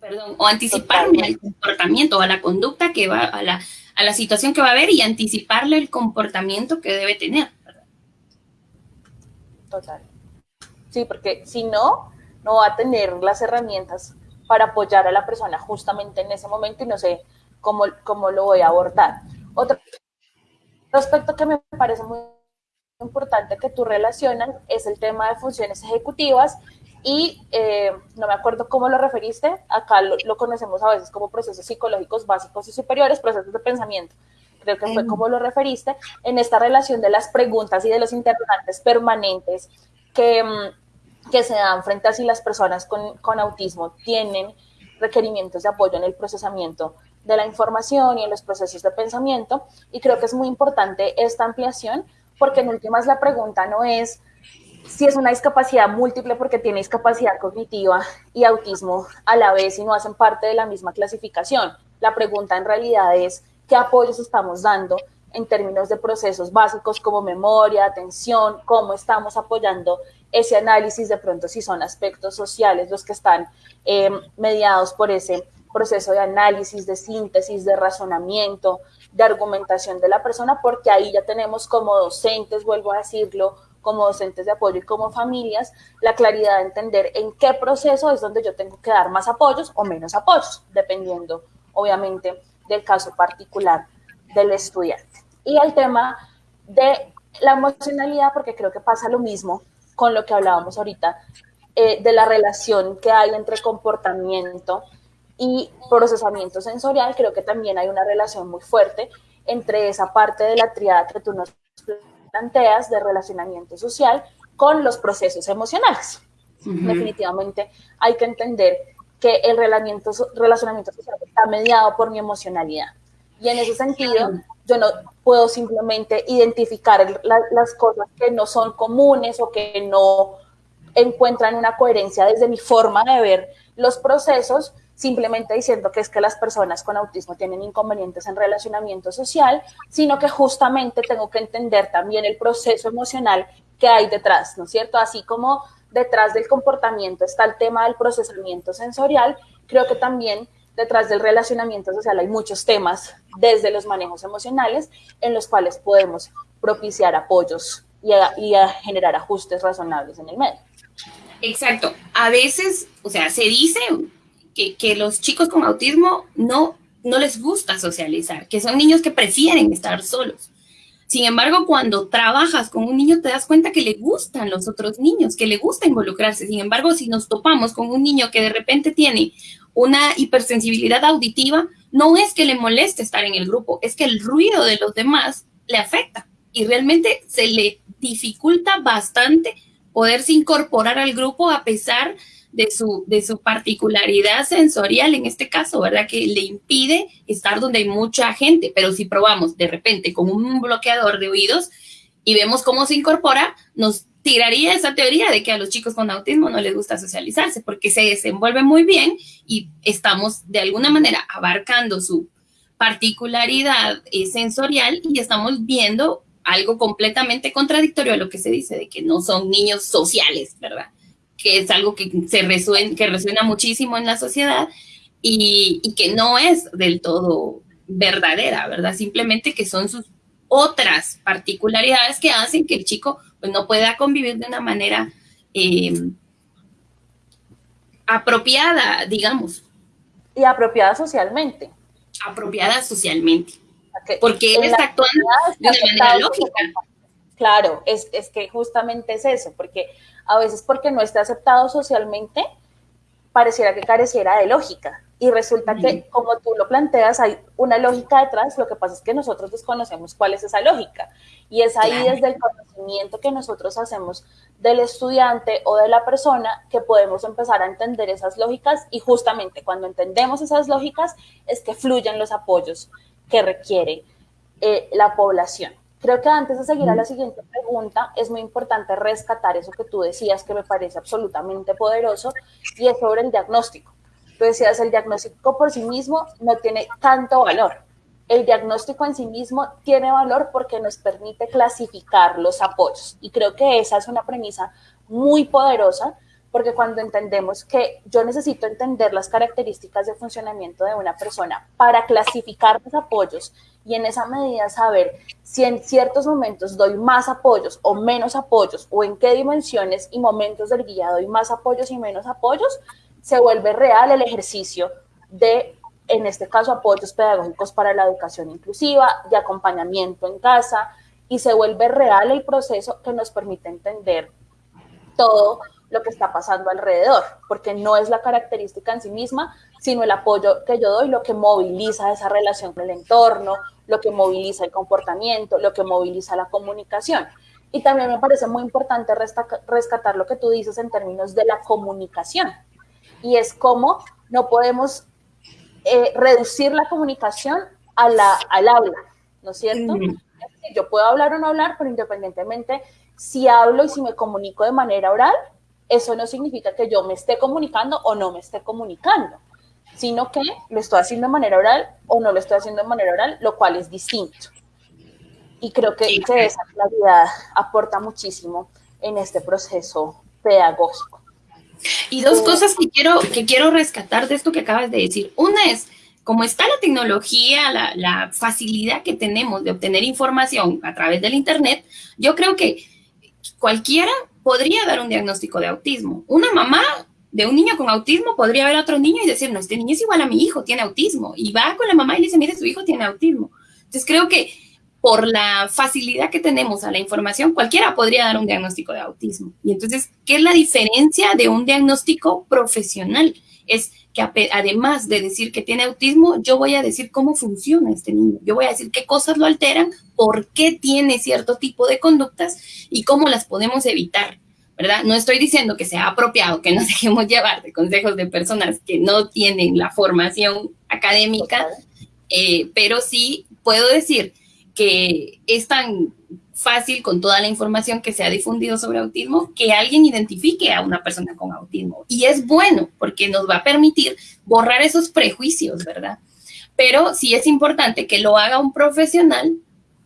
Perdón, o anticiparme al comportamiento, o a la conducta que va, a la, a la situación que va a haber y anticiparle el comportamiento que debe tener. Total. Sí, porque si no, no va a tener las herramientas para apoyar a la persona justamente en ese momento y no sé cómo, cómo lo voy a abordar. Otro aspecto que me parece muy importante que tú relacionas es el tema de funciones ejecutivas y eh, no me acuerdo cómo lo referiste, acá lo, lo, conocemos a veces como procesos psicológicos básicos y superiores, procesos de pensamiento creo que fue como lo referiste, en esta relación de las preguntas y de los interrogantes permanentes que, mm, que se dan frente a si las personas con, con autismo tienen requerimientos de apoyo en el procesamiento de la información y en los procesos de pensamiento. Y creo que es muy importante esta ampliación porque en últimas la pregunta no es si es una discapacidad múltiple porque tiene discapacidad cognitiva y autismo a la vez y no hacen parte de la misma clasificación. La pregunta en realidad es qué apoyos estamos dando en términos de procesos básicos como memoria, atención, cómo estamos apoyando ese análisis, de pronto si son aspectos sociales los que están eh, mediados por ese proceso de análisis, de síntesis, de razonamiento, de argumentación de la persona, porque ahí ya tenemos como docentes, vuelvo a decirlo, como docentes de apoyo y como familias, la claridad de entender en qué proceso es donde yo tengo que dar más apoyos o menos apoyos, dependiendo, obviamente, del caso particular del estudiante. Y el tema de la emocionalidad, porque creo que pasa lo mismo con lo que hablábamos ahorita, eh, de la relación que hay entre comportamiento y procesamiento sensorial, creo que también hay una relación muy fuerte entre esa parte de la triada que tú nos planteas de relacionamiento social con los procesos emocionales. Definitivamente hay que entender que el relacionamiento, relacionamiento social está mediado por mi emocionalidad. Y en ese sentido, yo no puedo simplemente identificar las cosas que no son comunes o que no encuentran una coherencia desde mi forma de ver los procesos, simplemente diciendo que es que las personas con autismo tienen inconvenientes en relacionamiento social, sino que justamente tengo que entender también el proceso emocional que hay detrás, ¿no es cierto? Así como detrás del comportamiento está el tema del procesamiento sensorial, creo que también detrás del relacionamiento social hay muchos temas desde los manejos emocionales en los cuales podemos propiciar apoyos y a, generar ajustes razonables en el medio. Exacto. A veces, o sea, se dice que, que, los chicos con autismo no, no les gusta socializar, que son niños que prefieren estar solos. Sin embargo, cuando trabajas con un niño te das cuenta que le gustan los otros niños, que le gusta involucrarse. Sin embargo, si nos topamos con un niño que de repente tiene una hipersensibilidad auditiva, no es que le moleste estar en el grupo, es que el ruido de los demás le afecta y realmente se le dificulta bastante poderse incorporar al grupo a pesar de su, de su particularidad sensorial en este caso, ¿verdad? Que le impide estar donde hay mucha gente, pero si probamos de repente con un bloqueador de oídos y vemos cómo se incorpora, nos tiraría esa teoría de que a los chicos con autismo no les gusta socializarse porque se desenvuelve muy bien y estamos de alguna manera abarcando su particularidad eh, sensorial y estamos viendo algo completamente contradictorio a lo que se dice de que no son niños sociales, ¿verdad? Que es algo que, se resuena, que resuena muchísimo en la sociedad y, y, que no es del todo verdadera, ¿verdad? Simplemente que son sus otras particularidades que hacen que el chico pues, no pueda convivir de una manera eh, apropiada, digamos. Y apropiada socialmente. Apropiada socialmente. Porque él está actuando de una manera lógica. Claro, es, es que justamente es eso, porque a veces porque no está aceptado socialmente, pareciera que careciera de lógica. Y resulta que, como tú lo planteas, hay una lógica detrás, lo que pasa es que nosotros desconocemos cuál es esa lógica. Y es ahí desde el conocimiento que nosotros hacemos del estudiante o de la persona que podemos empezar a entender esas lógicas y justamente cuando entendemos esas lógicas es que fluyen los apoyos que requiere eh, la población. Creo que antes de seguir a la siguiente pregunta, es muy importante rescatar eso que tú decías que me parece absolutamente poderoso y es sobre el diagnóstico. Tú decías, el diagnóstico por sí mismo no tiene tanto valor. El diagnóstico en sí mismo tiene valor porque nos permite clasificar los apoyos. Y creo que esa es una premisa muy poderosa porque cuando entendemos que yo necesito entender las características de funcionamiento de una persona para clasificar los apoyos y en esa medida saber si en ciertos momentos doy más apoyos o menos apoyos o en qué dimensiones y momentos del guía doy más apoyos y menos apoyos, se vuelve real el ejercicio de, en este caso, apoyos pedagógicos para la educación inclusiva, de acompañamiento en casa y se vuelve real el proceso que nos permite entender todo lo que está pasando alrededor, porque no es la característica en sí misma, sino el apoyo que yo doy, lo que moviliza esa relación con el entorno, lo que moviliza el comportamiento, lo que moviliza la comunicación. Y también me parece muy importante rescatar lo que tú dices en términos de la comunicación. Y es cómo no podemos eh, reducir la comunicación a la, al habla, ¿no es cierto? Yo puedo hablar o no hablar, pero independientemente si hablo y si me comunico de manera oral, eso no significa que yo me esté comunicando o no me esté comunicando, sino que lo estoy haciendo de manera oral o no lo estoy haciendo de manera oral, lo cual es distinto. Y creo que, esa claridad aporta muchísimo en este proceso pedagógico. Y dos cosas que quiero, que quiero rescatar de esto que acabas de decir. Una es, como está la tecnología, la, la facilidad que tenemos de obtener información a través del Internet, yo creo que cualquiera podría dar un diagnóstico de autismo. Una mamá de un niño con autismo podría ver a otro niño y decir, no, este niño es igual a mi hijo, tiene autismo. Y va con la mamá y le dice, mire, su hijo tiene autismo. Entonces creo que por la facilidad que tenemos a la información, cualquiera podría dar un diagnóstico de autismo. Y entonces, ¿qué es la diferencia de un diagnóstico profesional? Es que además de decir que tiene autismo, yo voy a decir cómo funciona este niño. Yo voy a decir qué cosas lo alteran, por qué tiene cierto tipo de conductas y cómo las podemos evitar. ¿verdad? No estoy diciendo que sea apropiado que nos dejemos llevar de consejos de personas que no tienen la formación académica, eh, pero sí puedo decir que es tan fácil con toda la información que se ha difundido sobre autismo que alguien identifique a una persona con autismo. Y es bueno porque nos va a permitir borrar esos prejuicios, ¿verdad? Pero sí es importante que lo haga un profesional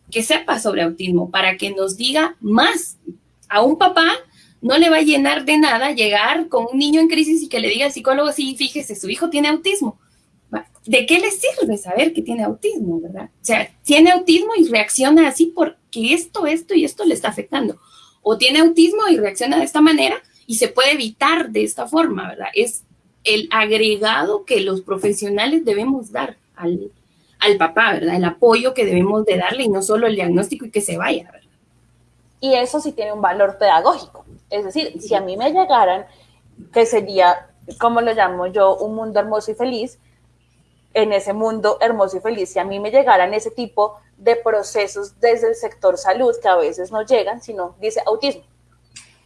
que sepa sobre autismo para que nos diga más. A un papá no le va a llenar de nada llegar con un niño en crisis y que le diga al psicólogo, sí, fíjese, su hijo tiene autismo. ¿De qué le sirve saber que tiene autismo, verdad? O sea, tiene autismo y reacciona así porque esto, esto y esto le está afectando. O tiene autismo y reacciona de esta manera y se puede evitar de esta forma, ¿verdad? Es el agregado que los profesionales debemos dar al, al papá, ¿verdad? El apoyo que debemos de darle y no solo el diagnóstico y que se vaya, ¿verdad? Y eso sí tiene un valor pedagógico. Es decir, si a mí me llegaran, que sería, como lo llamo yo, un mundo hermoso y feliz, en ese mundo hermoso y feliz, si a mí me llegaran ese tipo de procesos desde el sector salud, que a veces no llegan, sino dice autismo,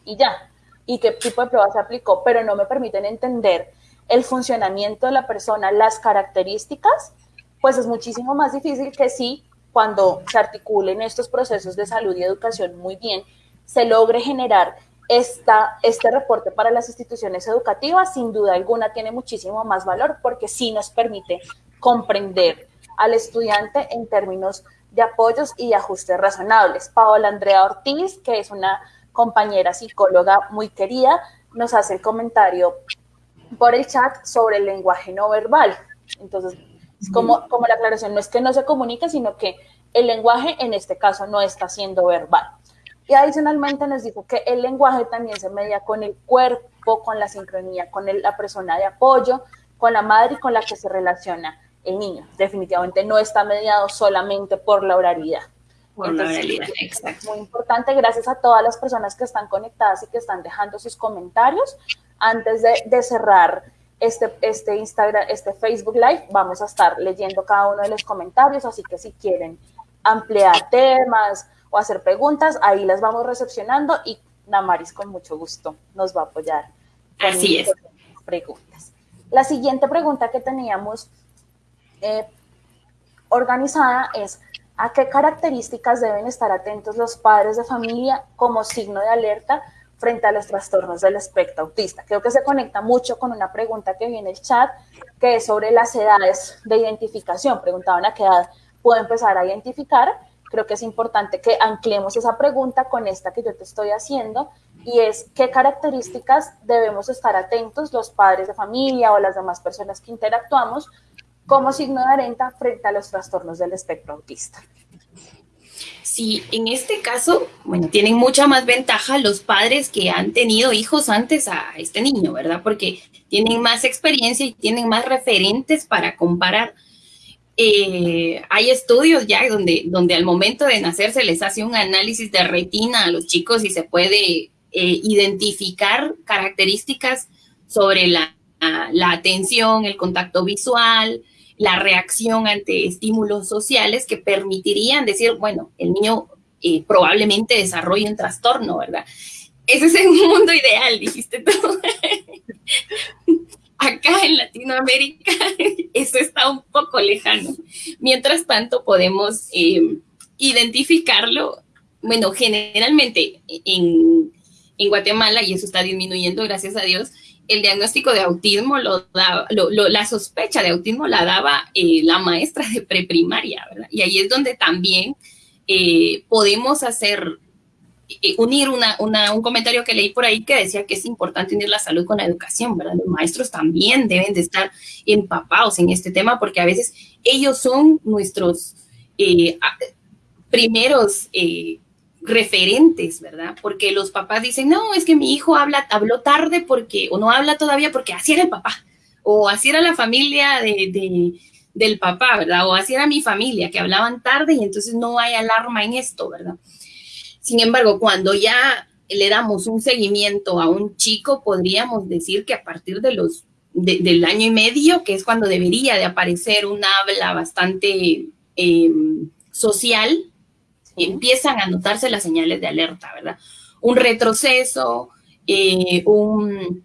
y ya, y qué tipo de prueba se aplicó, pero no me permiten entender el funcionamiento de la persona, las características, pues es muchísimo más difícil que si cuando se articulen estos procesos de salud y educación muy bien, se logre generar esta, este reporte para las instituciones educativas sin duda alguna tiene muchísimo más valor porque sí nos permite comprender al estudiante en términos de apoyos y ajustes razonables. Paola Andrea Ortiz, que es una compañera psicóloga muy querida, nos hace el comentario por el chat sobre el lenguaje no verbal. Entonces, es como, como la aclaración no es que no se comunique, sino que el lenguaje en este caso no está siendo verbal. Y adicionalmente nos dijo que el lenguaje también se media con el cuerpo, con la sincronía, con la persona de apoyo, con la madre y con la que se relaciona el niño. Definitivamente no está mediado solamente por la oralidad. Por la oralidad, exacto. Muy importante, gracias a todas las personas que están conectadas y que están dejando sus comentarios. Antes de, de cerrar este, este Instagram, este Facebook Live, vamos a estar leyendo cada uno de los comentarios, así que si quieren ampliar temas, o hacer preguntas, ahí las vamos recepcionando y Namaris con mucho gusto nos va a apoyar. Así es. Preguntas. La siguiente pregunta que teníamos eh, organizada es, ¿a qué características deben estar atentos los padres de familia como signo de alerta frente a los trastornos del espectro autista? Creo que se conecta mucho con una pregunta que viene en el chat, que es sobre las edades de identificación. Preguntaban a qué edad puedo empezar a identificar creo que es importante que anclemos esa pregunta con esta que yo te estoy haciendo y es qué características debemos estar atentos los padres de familia o las demás personas que interactuamos como signo de alerta frente a los trastornos del espectro autista. Sí, en este caso, bueno, tienen mucha más ventaja los padres que han tenido hijos antes a este niño, ¿verdad? Porque tienen más experiencia y tienen más referentes para comparar eh, hay estudios ya donde, donde al momento de nacer se les hace un análisis de retina a los chicos y se puede eh, identificar características sobre la, atención, el contacto visual, la reacción ante estímulos sociales que permitirían decir, bueno, el niño eh, probablemente desarrolle un trastorno, ¿verdad? Ese es el mundo ideal, dijiste tú. Acá en Latinoamérica eso está un poco lejano. Mientras tanto, podemos eh, identificarlo, bueno, generalmente en, Guatemala, y eso está disminuyendo, gracias a Dios, el diagnóstico de autismo, lo, la sospecha de autismo la daba eh, la maestra de preprimaria, ¿verdad? Y ahí es donde también eh, podemos hacer unir una, un comentario que leí por ahí que decía que es importante unir la salud con la educación, ¿verdad? Los maestros también deben de estar empapados en este tema porque a veces ellos son nuestros eh, primeros eh, referentes, ¿verdad? Porque los papás dicen, no, es que mi hijo habla, habló tarde porque, o no habla todavía porque así era el papá, o así era la familia de, del papá, ¿verdad? O así era mi familia, que hablaban tarde y entonces no hay alarma en esto, ¿verdad? Sin embargo, cuando ya le damos un seguimiento a un chico, podríamos decir que a partir de los del año y medio, que es cuando debería de aparecer un habla bastante em, social, empiezan a notarse las señales de alerta, ¿verdad? Un retroceso, eh, un,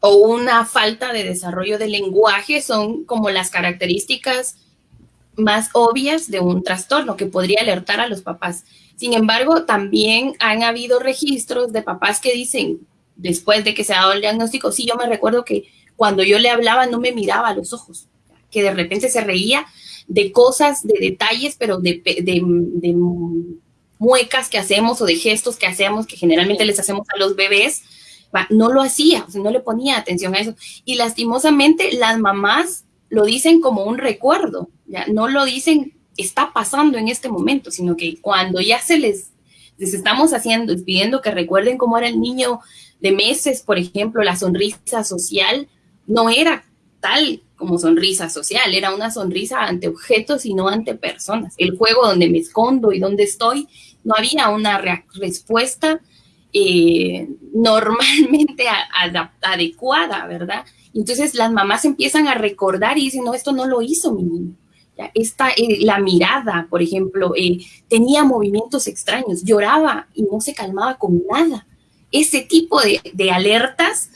o una falta de desarrollo del lenguaje son como las características más obvias de un trastorno que podría alertar a los papás. Sin embargo, también han habido registros de papás que dicen, después de que se ha dado el diagnóstico, sí, yo me recuerdo que cuando yo le hablaba no me miraba a los ojos, que de repente se reía de cosas, de detalles, pero de, de, muecas que hacemos o de gestos que hacemos, que generalmente les hacemos a los bebés, no lo hacía, no le ponía atención a eso. Y lastimosamente las mamás lo dicen como un recuerdo, ya no lo dicen está pasando en este momento, sino que cuando ya se les, estamos haciendo, pidiendo que recuerden cómo era el niño de meses, por ejemplo, la sonrisa social, no era tal como sonrisa social, era una sonrisa ante objetos y no ante personas. El juego donde me escondo y donde estoy, no había una respuesta eh, normalmente adecuada, ¿verdad? Entonces las mamás empiezan a recordar y dicen, no, esto no lo hizo mi niño. Esta, eh, la mirada, por ejemplo, eh, tenía movimientos extraños, lloraba y no se calmaba con nada. Ese tipo de, alertas,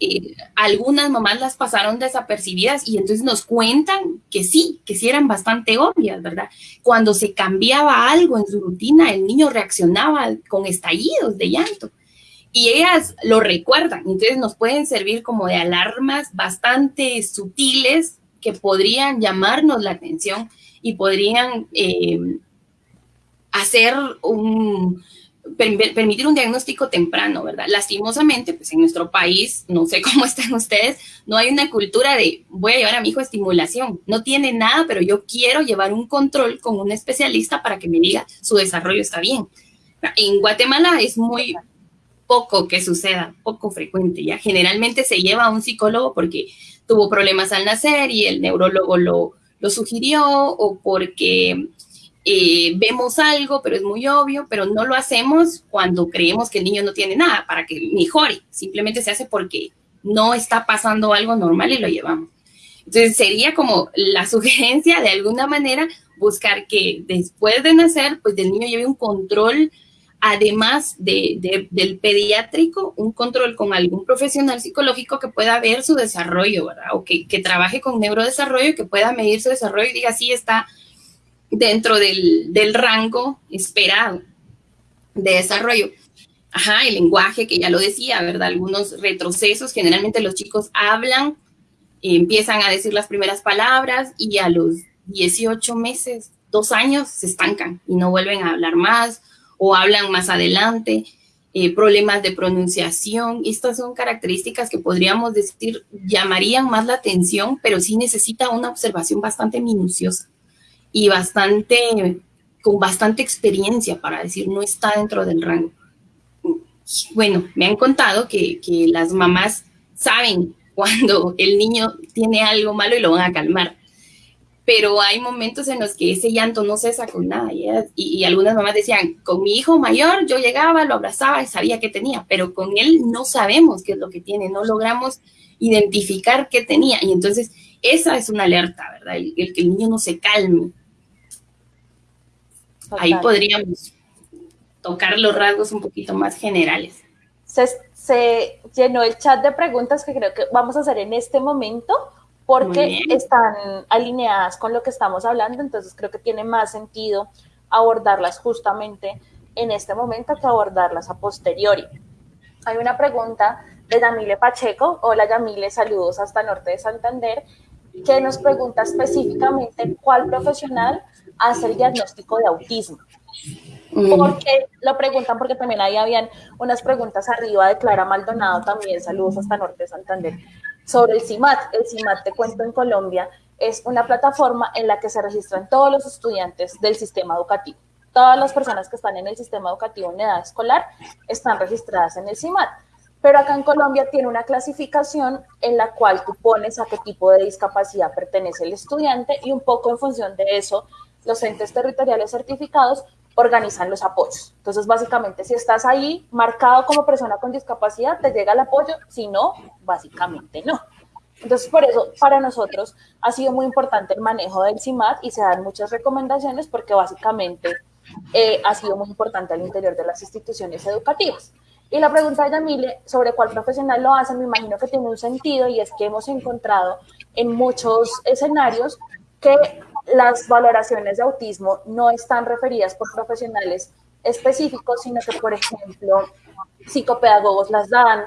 eh, algunas mamás las pasaron desapercibidas y entonces nos cuentan que sí, que sí eran bastante obvias, ¿verdad? Cuando se cambiaba algo en su rutina, el niño reaccionaba con estallidos de llanto y ellas lo recuerdan, entonces nos pueden servir como de alarmas bastante sutiles que podrían llamarnos la atención y podrían eh, hacer un, permitir un diagnóstico temprano, ¿verdad? Lastimosamente, pues en nuestro país, no sé cómo están ustedes, no hay una cultura de voy a llevar a mi hijo a estimulación. No tiene nada, pero yo quiero llevar un control con un especialista para que me diga su desarrollo está bien. En Guatemala es muy poco que suceda, poco frecuente, ya generalmente se lleva a un psicólogo porque tuvo problemas al nacer y el neurólogo lo, lo sugirió o porque eh, vemos algo, pero es muy obvio, pero no lo hacemos cuando creemos que el niño no tiene nada para que mejore. Simplemente se hace porque no está pasando algo normal y lo llevamos. Entonces sería como la sugerencia de alguna manera buscar que después de nacer, pues el niño lleve un control además de, del pediátrico, un control con algún profesional psicológico que pueda ver su desarrollo, ¿verdad? O que, trabaje con neurodesarrollo, que pueda medir su desarrollo y diga si está dentro del, rango esperado de desarrollo. Ajá, el lenguaje, que ya lo decía, ¿verdad? Algunos retrocesos, generalmente los chicos hablan, empiezan a decir las primeras palabras y a los 18 meses, dos años, se estancan y no vuelven a hablar más o hablan más adelante, eh, problemas de pronunciación. Estas son características que podríamos decir llamarían más la atención, pero sí necesita una observación bastante minuciosa y bastante, con bastante experiencia para decir no está dentro del rango. Bueno, me han contado que, que las mamás saben cuando el niño tiene algo malo y lo van a calmar pero hay momentos en los que ese llanto no cesa con nada. Y, algunas mamás decían, con mi hijo mayor yo llegaba, lo abrazaba y sabía qué tenía, pero con él no sabemos qué es lo que tiene, no logramos identificar qué tenía. Y entonces esa es una alerta, ¿verdad? El, que el niño no se calme. Ahí podríamos tocar los rasgos un poquito más generales. Se, se llenó el chat de preguntas que creo que vamos a hacer en este momento porque están alineadas con lo que estamos hablando, entonces creo que tiene más sentido abordarlas justamente en este momento que abordarlas a posteriori. Hay una pregunta de Yamile Pacheco. Hola Yamile, saludos hasta Norte de Santander, que nos pregunta específicamente cuál profesional hace el diagnóstico de autismo. Mm. Porque lo preguntan porque también ahí habían unas preguntas arriba de Clara Maldonado también, saludos hasta Norte de Santander, sobre el CIMAT. El CIMAT, te cuento en Colombia, es una plataforma en la que se registran todos los estudiantes del sistema educativo. Todas las personas que están en el sistema educativo en edad escolar están registradas en el CIMAT. Pero acá en Colombia tiene una clasificación en la cual tú pones a qué tipo de discapacidad pertenece el estudiante y un poco en función de eso, los entes territoriales certificados organizan los apoyos. Entonces, básicamente, si estás ahí marcado como persona con discapacidad, te llega el apoyo, si no, básicamente no. Entonces, por eso, para nosotros ha sido muy importante el manejo del CIMAT y se dan muchas recomendaciones porque básicamente eh, ha sido muy importante al interior de las instituciones educativas. Y la pregunta de Yamile sobre cuál profesional lo hace, me imagino que tiene un sentido y es que hemos encontrado en muchos escenarios que las valoraciones de autismo no están referidas por profesionales específicos, sino que, por ejemplo, psicopedagogos las dan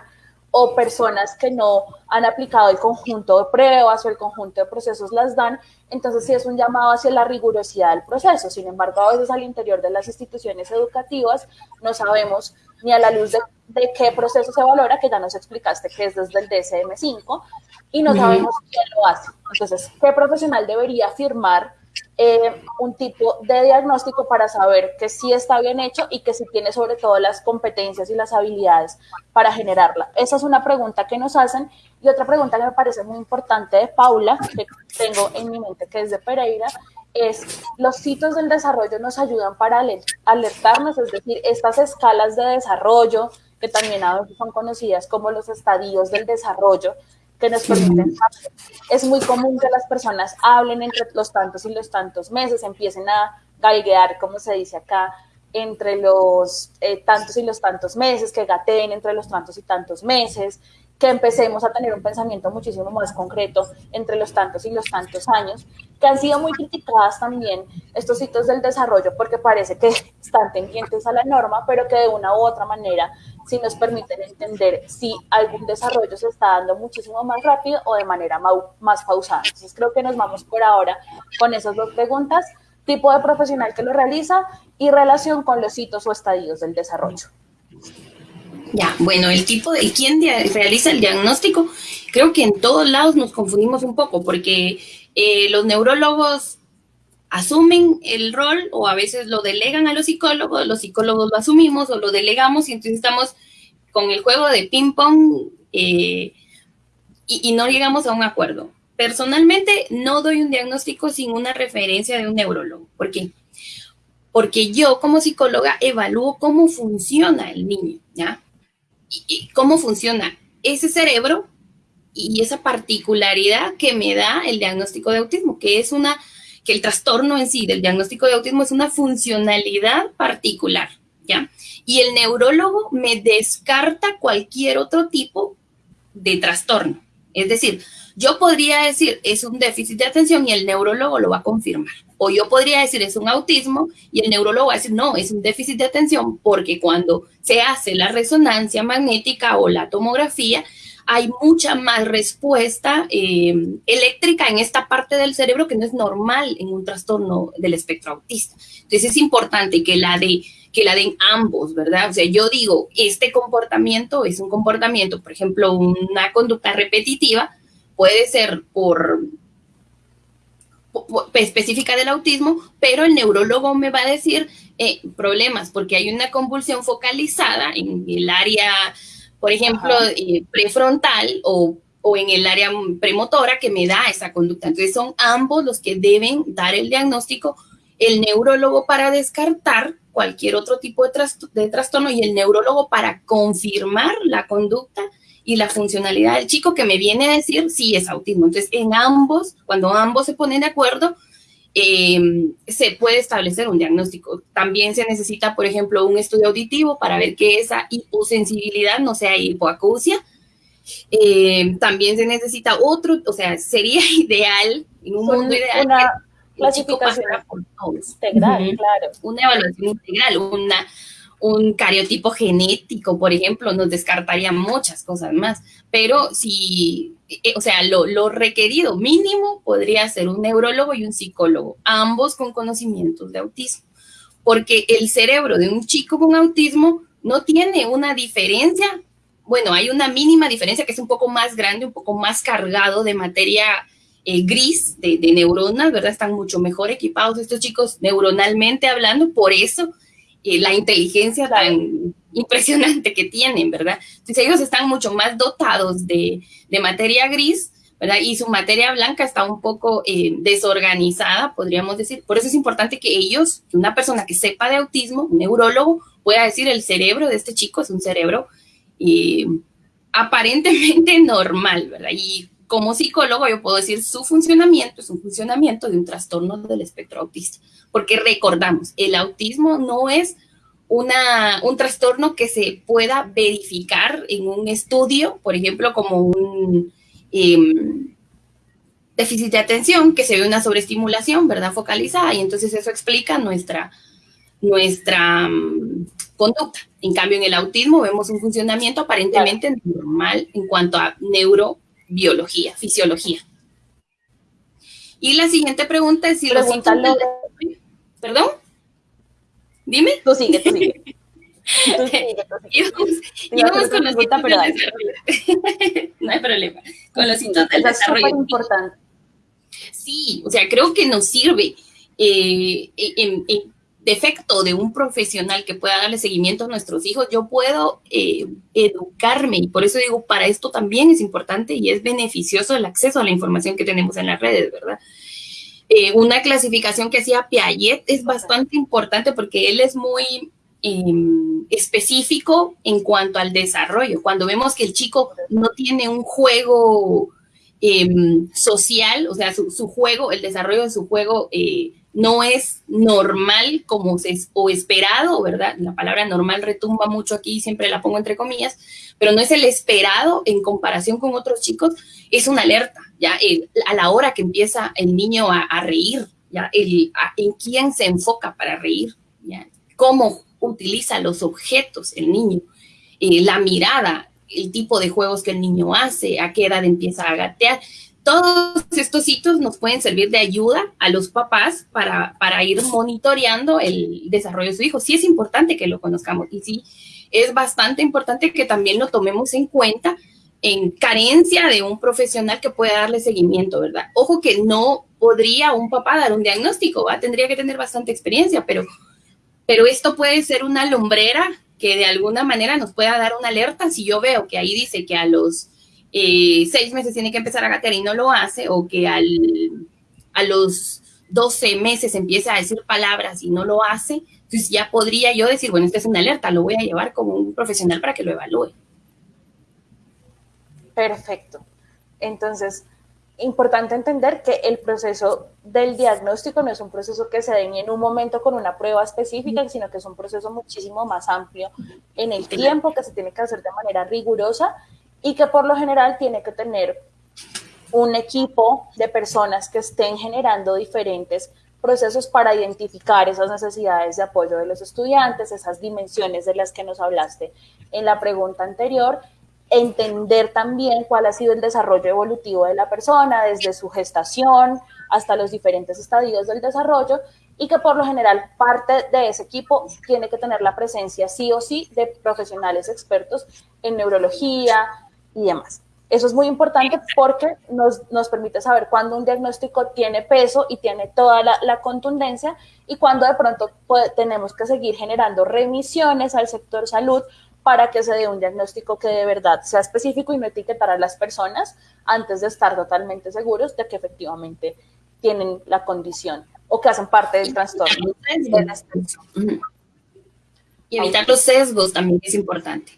o personas que no han aplicado el conjunto de pruebas o el conjunto de procesos las dan, entonces sí es un llamado hacia la rigurosidad del proceso. Sin embargo, a veces al interior de las instituciones educativas no sabemos ni a la luz de, qué proceso se valora, que ya nos explicaste que es desde el DSM-5, y no sabemos quién lo hace. Entonces, ¿qué profesional debería firmar eh, un tipo de diagnóstico para saber que sí está bien hecho y que sí tiene sobre todo las competencias y las habilidades para generarla? Esa es una pregunta que nos hacen. Y otra pregunta que me parece muy importante de Paula, que tengo en mi mente, que es de Pereira, es los hitos del desarrollo nos ayudan para alertarnos, es decir, estas escalas de desarrollo, que también a veces son conocidas como los estadios del desarrollo, que nos permiten Es muy común que las personas hablen entre los tantos y los tantos meses, empiecen a galguear, como se dice acá, entre los eh, tantos y los tantos meses, que gateen entre los tantos y tantos meses, que empecemos a tener un pensamiento muchísimo más concreto entre los tantos y los tantos años, que han sido muy criticadas también estos hitos del desarrollo porque parece que están tendientes a la norma, pero que de una u otra manera sí nos permiten entender si algún desarrollo se está dando muchísimo más rápido o de manera más pausada. Entonces creo que nos vamos por ahora con esas dos preguntas, tipo de profesional que lo realiza y relación con los hitos o estadios del desarrollo. Ya, bueno, el tipo de quién realiza el diagnóstico, creo que en todos lados nos confundimos un poco porque eh, los neurólogos asumen el rol o a veces lo delegan a los psicólogos, los psicólogos lo asumimos o lo delegamos y entonces estamos con el juego de ping-pong eh, y, no llegamos a un acuerdo. Personalmente no doy un diagnóstico sin una referencia de un neurólogo. ¿Por qué? Porque yo como psicóloga evalúo cómo funciona el niño, ¿ya? y, cómo funciona ese cerebro y esa particularidad que me da el diagnóstico de autismo, que es una, que el trastorno en sí del diagnóstico de autismo es una funcionalidad particular, ¿ya? Y el neurólogo me descarta cualquier otro tipo de trastorno. Es decir, yo podría decir es un déficit de atención y el neurólogo lo va a confirmar. O yo podría decir es un autismo y el neurólogo va a decir no, es un déficit de atención porque cuando se hace la resonancia magnética o la tomografía, hay mucha más respuesta eh, eléctrica en esta parte del cerebro que no es normal en un trastorno del espectro autista. Entonces es importante que la de que la den ambos, ¿verdad? O sea, yo digo, este comportamiento es un comportamiento, por ejemplo, una conducta repetitiva, puede ser por, específica del autismo, pero el neurólogo me va a decir eh, problemas porque hay una convulsión focalizada en el área, por ejemplo, eh, prefrontal o, o, en el área premotora que me da esa conducta. Entonces son ambos los que deben dar el diagnóstico, el neurólogo para descartar cualquier otro tipo de, de trastorno y el neurólogo para confirmar la conducta y la funcionalidad del chico que me viene a decir si es autismo. Entonces, en ambos, cuando ambos se ponen de acuerdo, em, se puede establecer un diagnóstico. También se necesita, por ejemplo, un estudio auditivo para ver que esa hiposensibilidad no sea hipoacusia. Em, también se necesita otro, o sea, sería ideal, en un mundo ideal, una clasificación integral, claro. Una evaluación integral, una un cariotipo genético, por ejemplo, nos descartaría muchas cosas más. Pero si, eh, o sea, lo, requerido mínimo podría ser un neurólogo y un psicólogo, ambos con conocimientos de autismo. Porque el cerebro de un chico con autismo no tiene una diferencia. Bueno, hay una mínima diferencia que es un poco más grande, un poco más cargado de materia eh, gris, de, de neuronas, ¿verdad? Están mucho mejor equipados estos chicos neuronalmente hablando, por eso la inteligencia tan impresionante que tienen, ¿verdad? Entonces ellos están mucho más dotados de, materia gris, ¿verdad? Y su materia blanca está un poco eh, desorganizada, podríamos decir. Por eso es importante que ellos, que una persona que sepa de autismo, un neurólogo, pueda decir el cerebro de este chico es un cerebro eh, aparentemente normal, ¿verdad? Y como psicólogo yo puedo decir su funcionamiento es un funcionamiento de un trastorno del espectro autista porque recordamos, el autismo no es una, un trastorno que se pueda verificar en un estudio, por ejemplo, como un em, déficit de atención, que se ve una sobreestimulación, ¿verdad? Focalizada, y entonces eso explica nuestra, nuestra um, conducta. En cambio, en el autismo vemos un funcionamiento aparentemente normal en cuanto a neurobiología, fisiología. Y la siguiente pregunta es si los síntomas... ¿Perdón? Dime. Tú sigue, tú sigue. Íbamos, con los síntomas del desarrollo. no hay problema. Con los síntomas del desarrollo. Es importante. Sí, o sea, creo que nos sirve eh, en, defecto de un profesional que pueda darle seguimiento a nuestros hijos, yo puedo eh, educarme y por eso digo, para esto también es importante y es beneficioso el acceso a la información que tenemos en las redes, ¿verdad? Eh, una clasificación que hacía Piaget es bastante importante porque él es muy em, específico en cuanto al desarrollo. Cuando vemos que el chico no tiene un juego em, social, o sea, su, juego, el desarrollo de su juego eh, no es normal como se, o esperado, ¿verdad? La palabra normal retumba mucho aquí, siempre la pongo entre comillas, pero no es el esperado en comparación con otros chicos, es una alerta, ya a la hora que empieza el niño a, reír, ya el, en quién se enfoca para reír, ya cómo utiliza los objetos el niño, eh, la mirada, el tipo de juegos que el niño hace, a qué edad empieza a gatear todos estos hitos nos pueden servir de ayuda a los papás para, para, ir monitoreando el desarrollo de su hijo. Sí es importante que lo conozcamos y sí es bastante importante que también lo tomemos en cuenta en carencia de un profesional que pueda darle seguimiento, ¿verdad? Ojo que no podría un papá dar un diagnóstico, ¿va? Tendría que tener bastante experiencia, pero, pero esto puede ser una lumbrera que de alguna manera nos pueda dar una alerta si yo veo que ahí dice que a los eh, seis meses tiene que empezar a gatear y no lo hace, o que al, a los 12 meses empieza a decir palabras y no lo hace, entonces ya podría yo decir, bueno, esta es una alerta, lo voy a llevar como un profesional para que lo evalúe. Perfecto. Entonces, importante entender que el proceso del diagnóstico no es un proceso que se ni en un momento con una prueba específica, sino que es un proceso muchísimo más amplio en el tiempo, que se tiene que hacer de manera rigurosa y que por lo general tiene que tener un equipo de personas que estén generando diferentes procesos para identificar esas necesidades de apoyo de los estudiantes, esas dimensiones de las que nos hablaste en la pregunta anterior, entender también cuál ha sido el desarrollo evolutivo de la persona, desde su gestación hasta los diferentes estadios del desarrollo, y que por lo general parte de ese equipo tiene que tener la presencia sí o sí de profesionales expertos en neurología, y demás. Eso es muy importante porque nos, nos permite saber cuándo un diagnóstico tiene peso y tiene toda la, contundencia y cuándo de pronto tenemos que seguir generando remisiones al sector salud para que se dé un diagnóstico que de verdad sea específico y no etiquetar a las personas antes de estar totalmente seguros de que efectivamente tienen la condición o que hacen parte del trastorno. Y evitar los sesgos también es importante.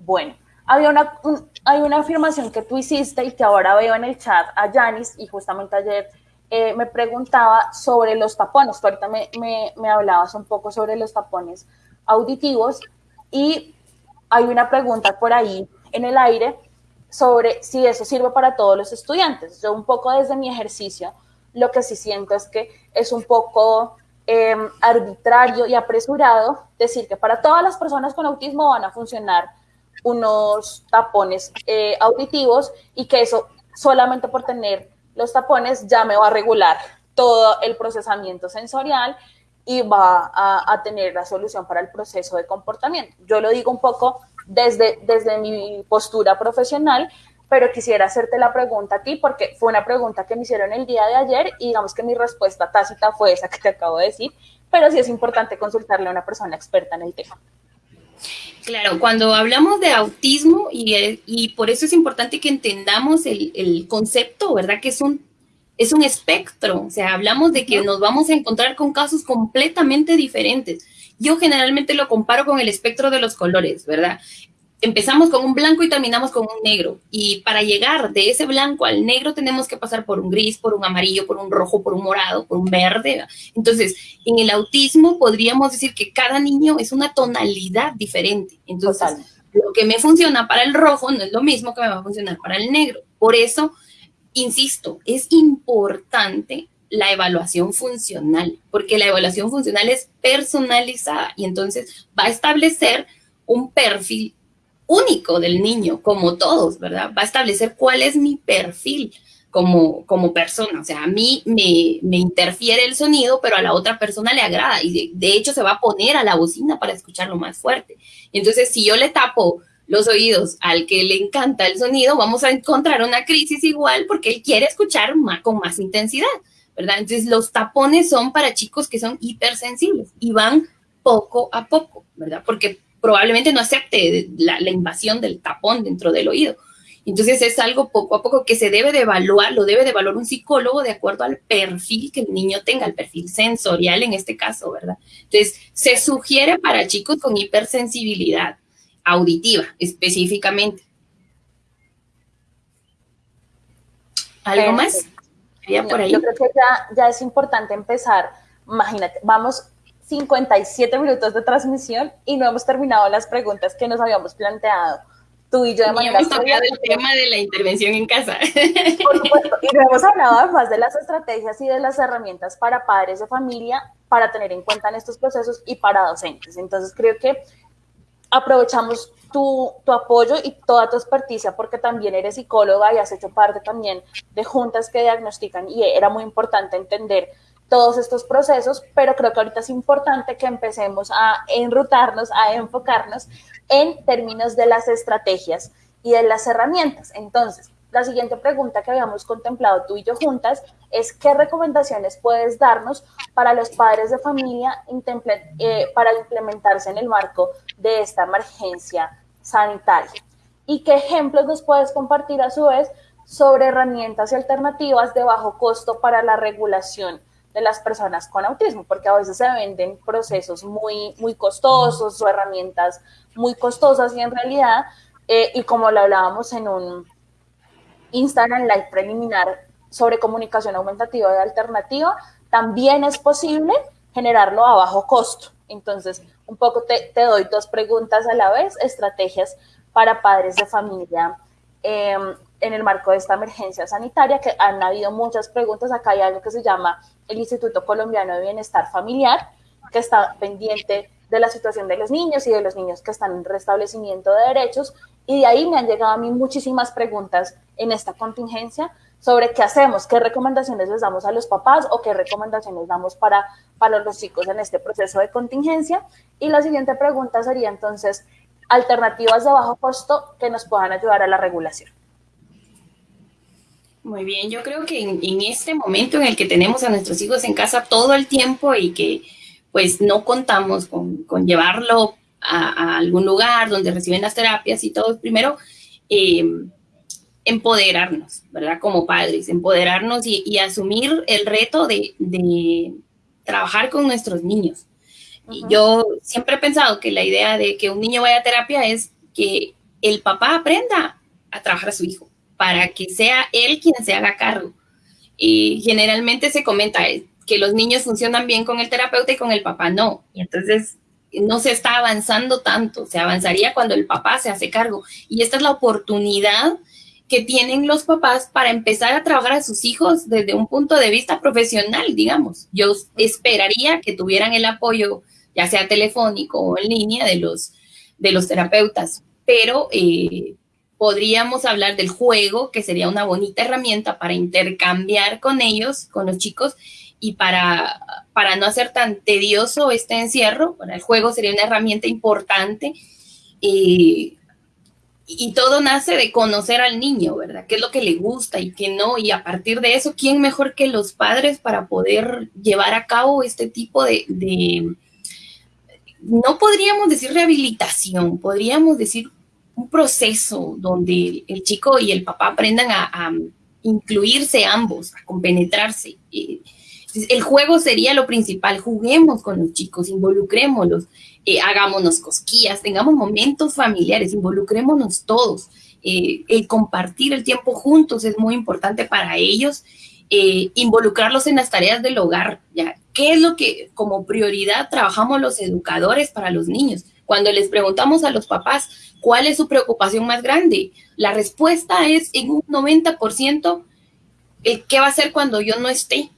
Bueno, había una, hay una afirmación que tú hiciste y que ahora veo en el chat a Janis y justamente ayer eh, me preguntaba sobre los tapones. Tú ahorita me, me, hablabas un poco sobre los tapones auditivos y hay una pregunta por ahí en el aire sobre si eso sirve para todos los estudiantes. Yo un poco desde mi ejercicio lo que sí siento es que es un poco em, arbitrario y apresurado decir que para todas las personas con autismo van a funcionar unos tapones eh, auditivos y que eso solamente por tener los tapones ya me va a regular todo el procesamiento sensorial y va a, tener la solución para el proceso de comportamiento. Yo lo digo un poco desde, desde mi postura profesional, pero quisiera hacerte la pregunta a ti porque fue una pregunta que me hicieron el día de ayer y digamos que mi respuesta tácita fue esa que te acabo de decir, pero sí es importante consultarle a una persona experta en el tema. Claro, cuando hablamos de autismo, y, y por eso es importante que entendamos el, el, concepto, ¿verdad? Que es un, es un espectro, o sea, hablamos de que nos vamos a encontrar con casos completamente diferentes. Yo generalmente lo comparo con el espectro de los colores, ¿verdad? Empezamos con un blanco y terminamos con un negro. Y para llegar de ese blanco al negro tenemos que pasar por un gris, por un amarillo, por un rojo, por un morado, por un verde. Entonces, en el autismo podríamos decir que cada niño es una tonalidad diferente. Entonces, lo que me funciona para el rojo no es lo mismo que me va a funcionar para el negro. Por eso, insisto, es importante la evaluación funcional, porque la evaluación funcional es personalizada y entonces va a establecer un perfil único del niño, como todos, ¿verdad? Va a establecer cuál es mi perfil como, como persona. O sea, a mí me, me interfiere el sonido, pero a la otra persona le agrada y de, hecho se va a poner a la bocina para escucharlo más fuerte. Entonces, si yo le tapo los oídos al que le encanta el sonido, vamos a encontrar una crisis igual porque él quiere escuchar más, con más intensidad, ¿verdad? Entonces, los tapones son para chicos que son hipersensibles y van poco a poco, ¿verdad? Porque probablemente no acepte la, invasión del tapón dentro del oído. Entonces es algo poco a poco que se debe de evaluar, lo debe de evaluar un psicólogo de acuerdo al perfil que el niño tenga, el perfil sensorial en este caso, ¿verdad? Entonces se sugiere para chicos con hipersensibilidad auditiva específicamente. ¿Algo más? por ahí? Yo creo que ya, ya es importante empezar. Imagínate, vamos 57 minutos de transmisión y no hemos terminado las preguntas que nos habíamos planteado tú y yo de manera hemos tocado el tema de la intervención en casa. Por supuesto, y hemos hablado además de las estrategias y de las herramientas para padres de familia para tener en cuenta en estos procesos y para docentes. Entonces creo que aprovechamos tu, tu, apoyo y toda tu experticia porque también eres psicóloga y has hecho parte también de juntas que diagnostican y era muy importante entender todos estos procesos, pero creo que ahorita es importante que empecemos a enrutarnos, a enfocarnos en términos de las estrategias y de las herramientas. Entonces, la siguiente pregunta que habíamos contemplado tú y yo juntas es qué recomendaciones puedes darnos para los padres de familia eh, para implementarse en el marco de esta emergencia sanitaria. ¿Y qué ejemplos nos puedes compartir a su vez sobre herramientas y alternativas de bajo costo para la regulación de las personas con autismo, porque a veces se venden procesos muy, muy costosos o herramientas muy costosas y en realidad, eh, y como lo hablábamos en un Instagram Live preliminar sobre comunicación aumentativa y alternativa, también es posible generarlo a bajo costo. Entonces, un poco te, te doy dos preguntas a la vez, estrategias para padres de familia em, en el marco de esta emergencia sanitaria, que han habido muchas preguntas. Acá hay algo que se llama el Instituto Colombiano de Bienestar Familiar, que está pendiente de la situación de los niños y de los niños que están en restablecimiento de derechos. Y de ahí me han llegado a mí muchísimas preguntas en esta contingencia sobre qué hacemos, qué recomendaciones les damos a los papás o qué recomendaciones damos para, para los chicos en este proceso de contingencia. Y la siguiente pregunta sería entonces, alternativas de bajo costo que nos puedan ayudar a la regulación. Muy bien, yo creo que en, este momento en el que tenemos a nuestros hijos en casa todo el tiempo y que pues no contamos con, llevarlo a, algún lugar donde reciben las terapias y todo, primero em, empoderarnos, ¿verdad? Como padres, empoderarnos y, asumir el reto de, trabajar con nuestros niños. Y yo siempre he pensado que la idea de que un niño vaya a terapia es que el papá aprenda a trabajar a su hijo para que sea él quien se haga cargo. Y generalmente se comenta que los niños funcionan bien con el terapeuta y con el papá no. Y entonces no se está avanzando tanto, se avanzaría cuando el papá se hace cargo. Y esta es la oportunidad que tienen los papás para empezar a trabajar a sus hijos desde un punto de vista profesional, digamos. Yo esperaría que tuvieran el apoyo, ya sea telefónico o en línea, de los, de los terapeutas, pero eh, podríamos hablar del juego, que sería una bonita herramienta para intercambiar con ellos, con los chicos, y para, para no hacer tan tedioso este encierro. Bueno, el juego sería una herramienta importante. y todo nace de conocer al niño, ¿verdad? ¿Qué es lo que le gusta y qué no? Y a partir de eso, ¿quién mejor que los padres para poder llevar a cabo este tipo de no podríamos decir rehabilitación, podríamos decir un proceso donde el chico y el papá aprendan a, incluirse ambos, a compenetrarse. El juego sería lo principal, juguemos con los chicos, involucrémoslos, eh, hagámonos cosquillas, tengamos momentos familiares, involucrémonos todos. Eh, el compartir el tiempo juntos es muy importante para ellos, eh, involucrarlos en las tareas del hogar, ¿ya? ¿Qué es lo que como prioridad trabajamos los educadores para los niños? Cuando les preguntamos a los papás cuál es su preocupación más grande, la respuesta es en un 90% qué va a hacer cuando yo no esté.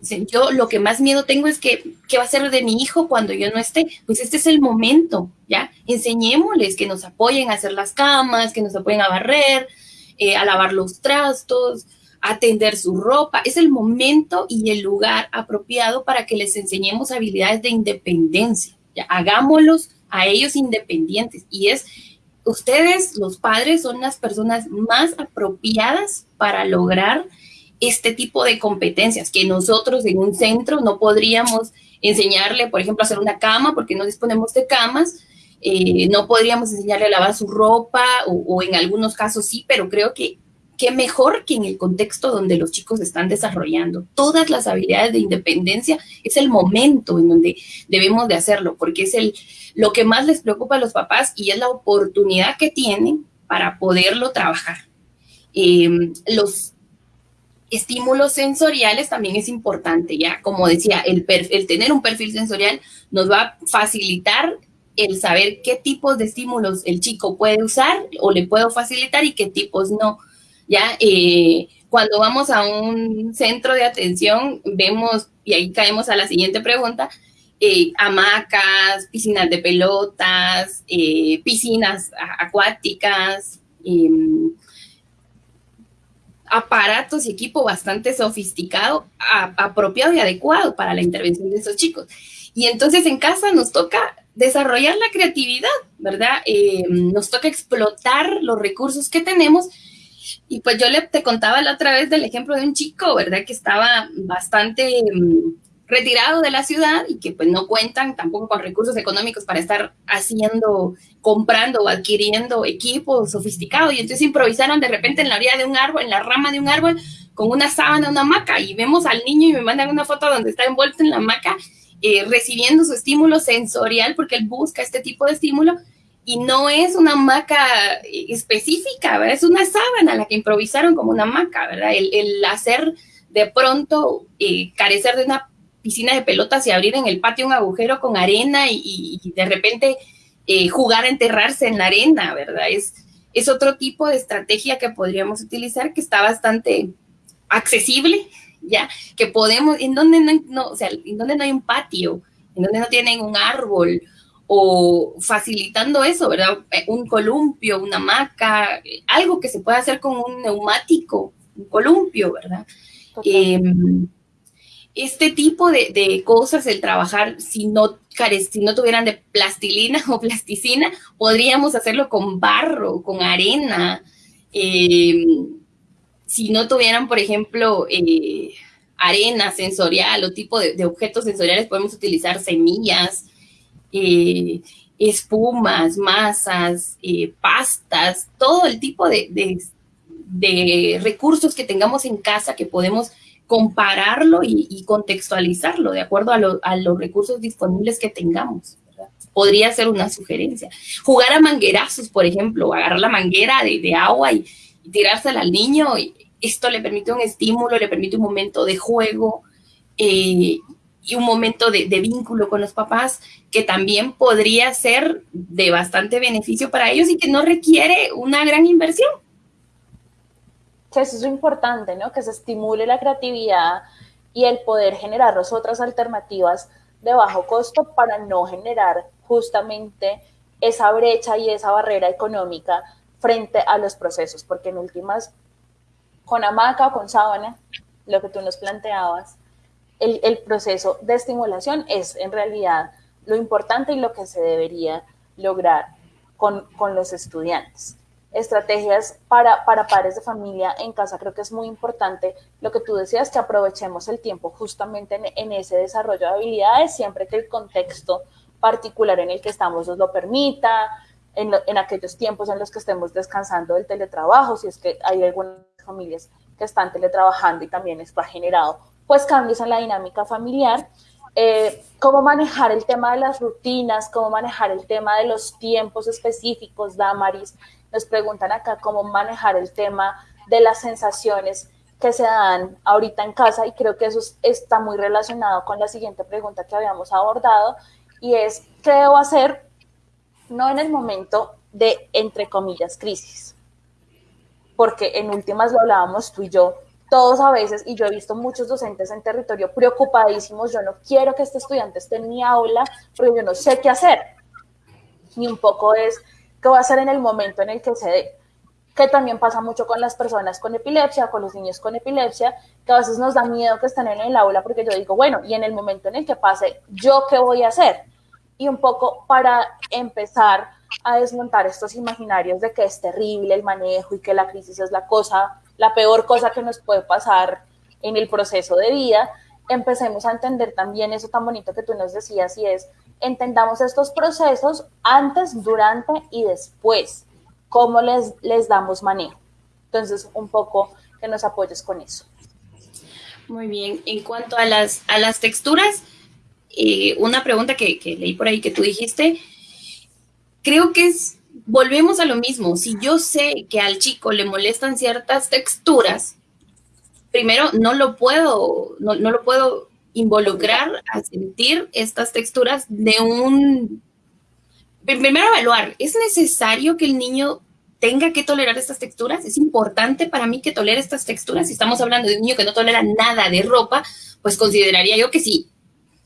Yo lo que más miedo tengo es que, ¿qué va a ser de mi hijo cuando yo no esté? Pues este es el momento, ¿ya? Enseñémosles que nos apoyen a hacer las camas, que nos apoyen a barrer, eh, a lavar los trastos, a tender su ropa. Es el momento y el lugar apropiado para que les enseñemos habilidades de independencia. Hagámoslos a ellos independientes. Y es, ustedes, los padres, son las personas más apropiadas para lograr este tipo de competencias que nosotros en un centro no podríamos enseñarle, por ejemplo, a hacer una cama porque no disponemos de camas, eh, no podríamos enseñarle a lavar su ropa o, en algunos casos sí, pero creo que qué mejor que en el contexto donde los chicos están desarrollando todas las habilidades de independencia, es el momento en donde debemos de hacerlo, porque es el, lo que más les preocupa a los papás y es la oportunidad que tienen para poderlo trabajar. Eh, los estímulos sensoriales también es importante, ya como decía, el, el tener un perfil sensorial nos va a facilitar el saber qué tipos de estímulos el chico puede usar o le puedo facilitar y qué tipos no. Ya, eh, cuando vamos a un centro de atención, vemos, y ahí caemos a la siguiente pregunta, eh, hamacas, piscinas de pelotas, eh, piscinas acuáticas, em, aparatos y equipo bastante sofisticado, apropiado y adecuado para la intervención de esos chicos. Y entonces en casa nos toca desarrollar la creatividad, ¿verdad? Eh, nos toca explotar los recursos que tenemos. Y pues yo le, te contaba la otra vez del ejemplo de un chico, ¿verdad? Que estaba bastante mm, retirado de la ciudad y que pues no cuentan tampoco con recursos económicos para estar haciendo, comprando o adquiriendo equipos sofisticados. Y entonces improvisaron de repente en la orilla de un árbol, en la rama de un árbol, con una sábana, una hamaca. Y vemos al niño y me mandan una foto donde está envuelto en la hamaca, eh, recibiendo su estímulo sensorial, porque él busca este tipo de estímulo. Y no es una hamaca específica, ¿verdad? Es una sábana la que improvisaron como una hamaca, ¿verdad? El, hacer de pronto eh, carecer de una piscina de pelotas y abrir en el patio un agujero con arena y, de repente eh, jugar a enterrarse en la arena, ¿verdad? Es, es otro tipo de estrategia que podríamos utilizar que está bastante accesible, ¿ya? Que podemos, en donde no, o sea, en donde no hay un patio, en donde no tienen un árbol, o facilitando eso, ¿verdad? Un columpio, una hamaca, algo que se pueda hacer con un neumático, un columpio, ¿verdad? este tipo de, cosas, el trabajar, si no, si no tuvieran de plastilina o plasticina, podríamos hacerlo con barro, con arena. Eh, si no tuvieran, por ejemplo, eh, arena sensorial o tipo de, objetos sensoriales, podemos utilizar semillas, eh, espumas, masas, pastas, todo el tipo de, de recursos que tengamos en casa que podemos compararlo y, contextualizarlo de acuerdo a, los recursos disponibles que tengamos. Podría ser una sugerencia. Jugar a manguerazos, por ejemplo, agarrar la manguera de, agua y, tirársela al niño. Esto le permite un estímulo, le permite un momento de juego eh, y un momento de, vínculo con los papás que también podría ser de bastante beneficio para ellos y que no requiere una gran inversión eso es importante, ¿no? Que se estimule la creatividad y el poder generar otras alternativas de bajo costo para no generar justamente esa brecha y esa barrera económica frente a los procesos, porque en últimas, con hamaca o con sábana, lo que tú nos planteabas, el, proceso de estimulación es en realidad lo importante y lo que se debería lograr con, con los estudiantes. Estrategias para, para padres de familia en casa, creo que es muy importante lo que tú decías, que aprovechemos el tiempo justamente en, ese desarrollo de habilidades, siempre que el contexto particular en el que estamos nos lo permita, en, en, aquellos tiempos en los que estemos descansando del teletrabajo, si es que hay algunas familias que están teletrabajando y también está generado pues cambios en la dinámica familiar, eh, cómo manejar el tema de las rutinas, cómo manejar el tema de los tiempos específicos, Damaris, nos preguntan acá cómo manejar el tema de las sensaciones que se dan ahorita en casa y creo que eso está muy relacionado con la siguiente pregunta que habíamos abordado y es, ¿qué debo hacer? No en el momento de, entre comillas, crisis, porque en últimas lo hablábamos tú y yo, todos a veces, y yo he visto muchos docentes en territorio preocupadísimos, yo no quiero que este estudiante esté en mi aula porque yo no sé qué hacer. Ni un poco es qué va a hacer en el momento en el que se dé. Que también pasa mucho con las personas con epilepsia, con los niños con epilepsia, que a veces nos da miedo que estén en el aula porque yo digo, bueno, y en el momento en el que pase, ¿yo qué voy a hacer? Y un poco para empezar a desmontar estos imaginarios de que es terrible el manejo y que la crisis es la cosa la peor cosa que nos puede pasar en el proceso de vida, empecemos a entender también eso tan bonito que tú nos decías y es, entendamos estos procesos antes, durante y después, cómo les, les damos manejo. Entonces, un poco que nos apoyes con eso. Muy bien. En cuanto a las, a las texturas, eh, una pregunta que, que leí por ahí que tú dijiste, creo que es volvemos a lo mismo. Si yo sé que al chico le molestan ciertas texturas, primero no lo puedo, no, lo puedo involucrar a sentir estas texturas de un... Primero evaluar, ¿es necesario que el niño tenga que tolerar estas texturas? ¿Es importante para mí que tolere estas texturas? Si estamos hablando de un niño que no tolera nada de ropa, pues consideraría yo que sí.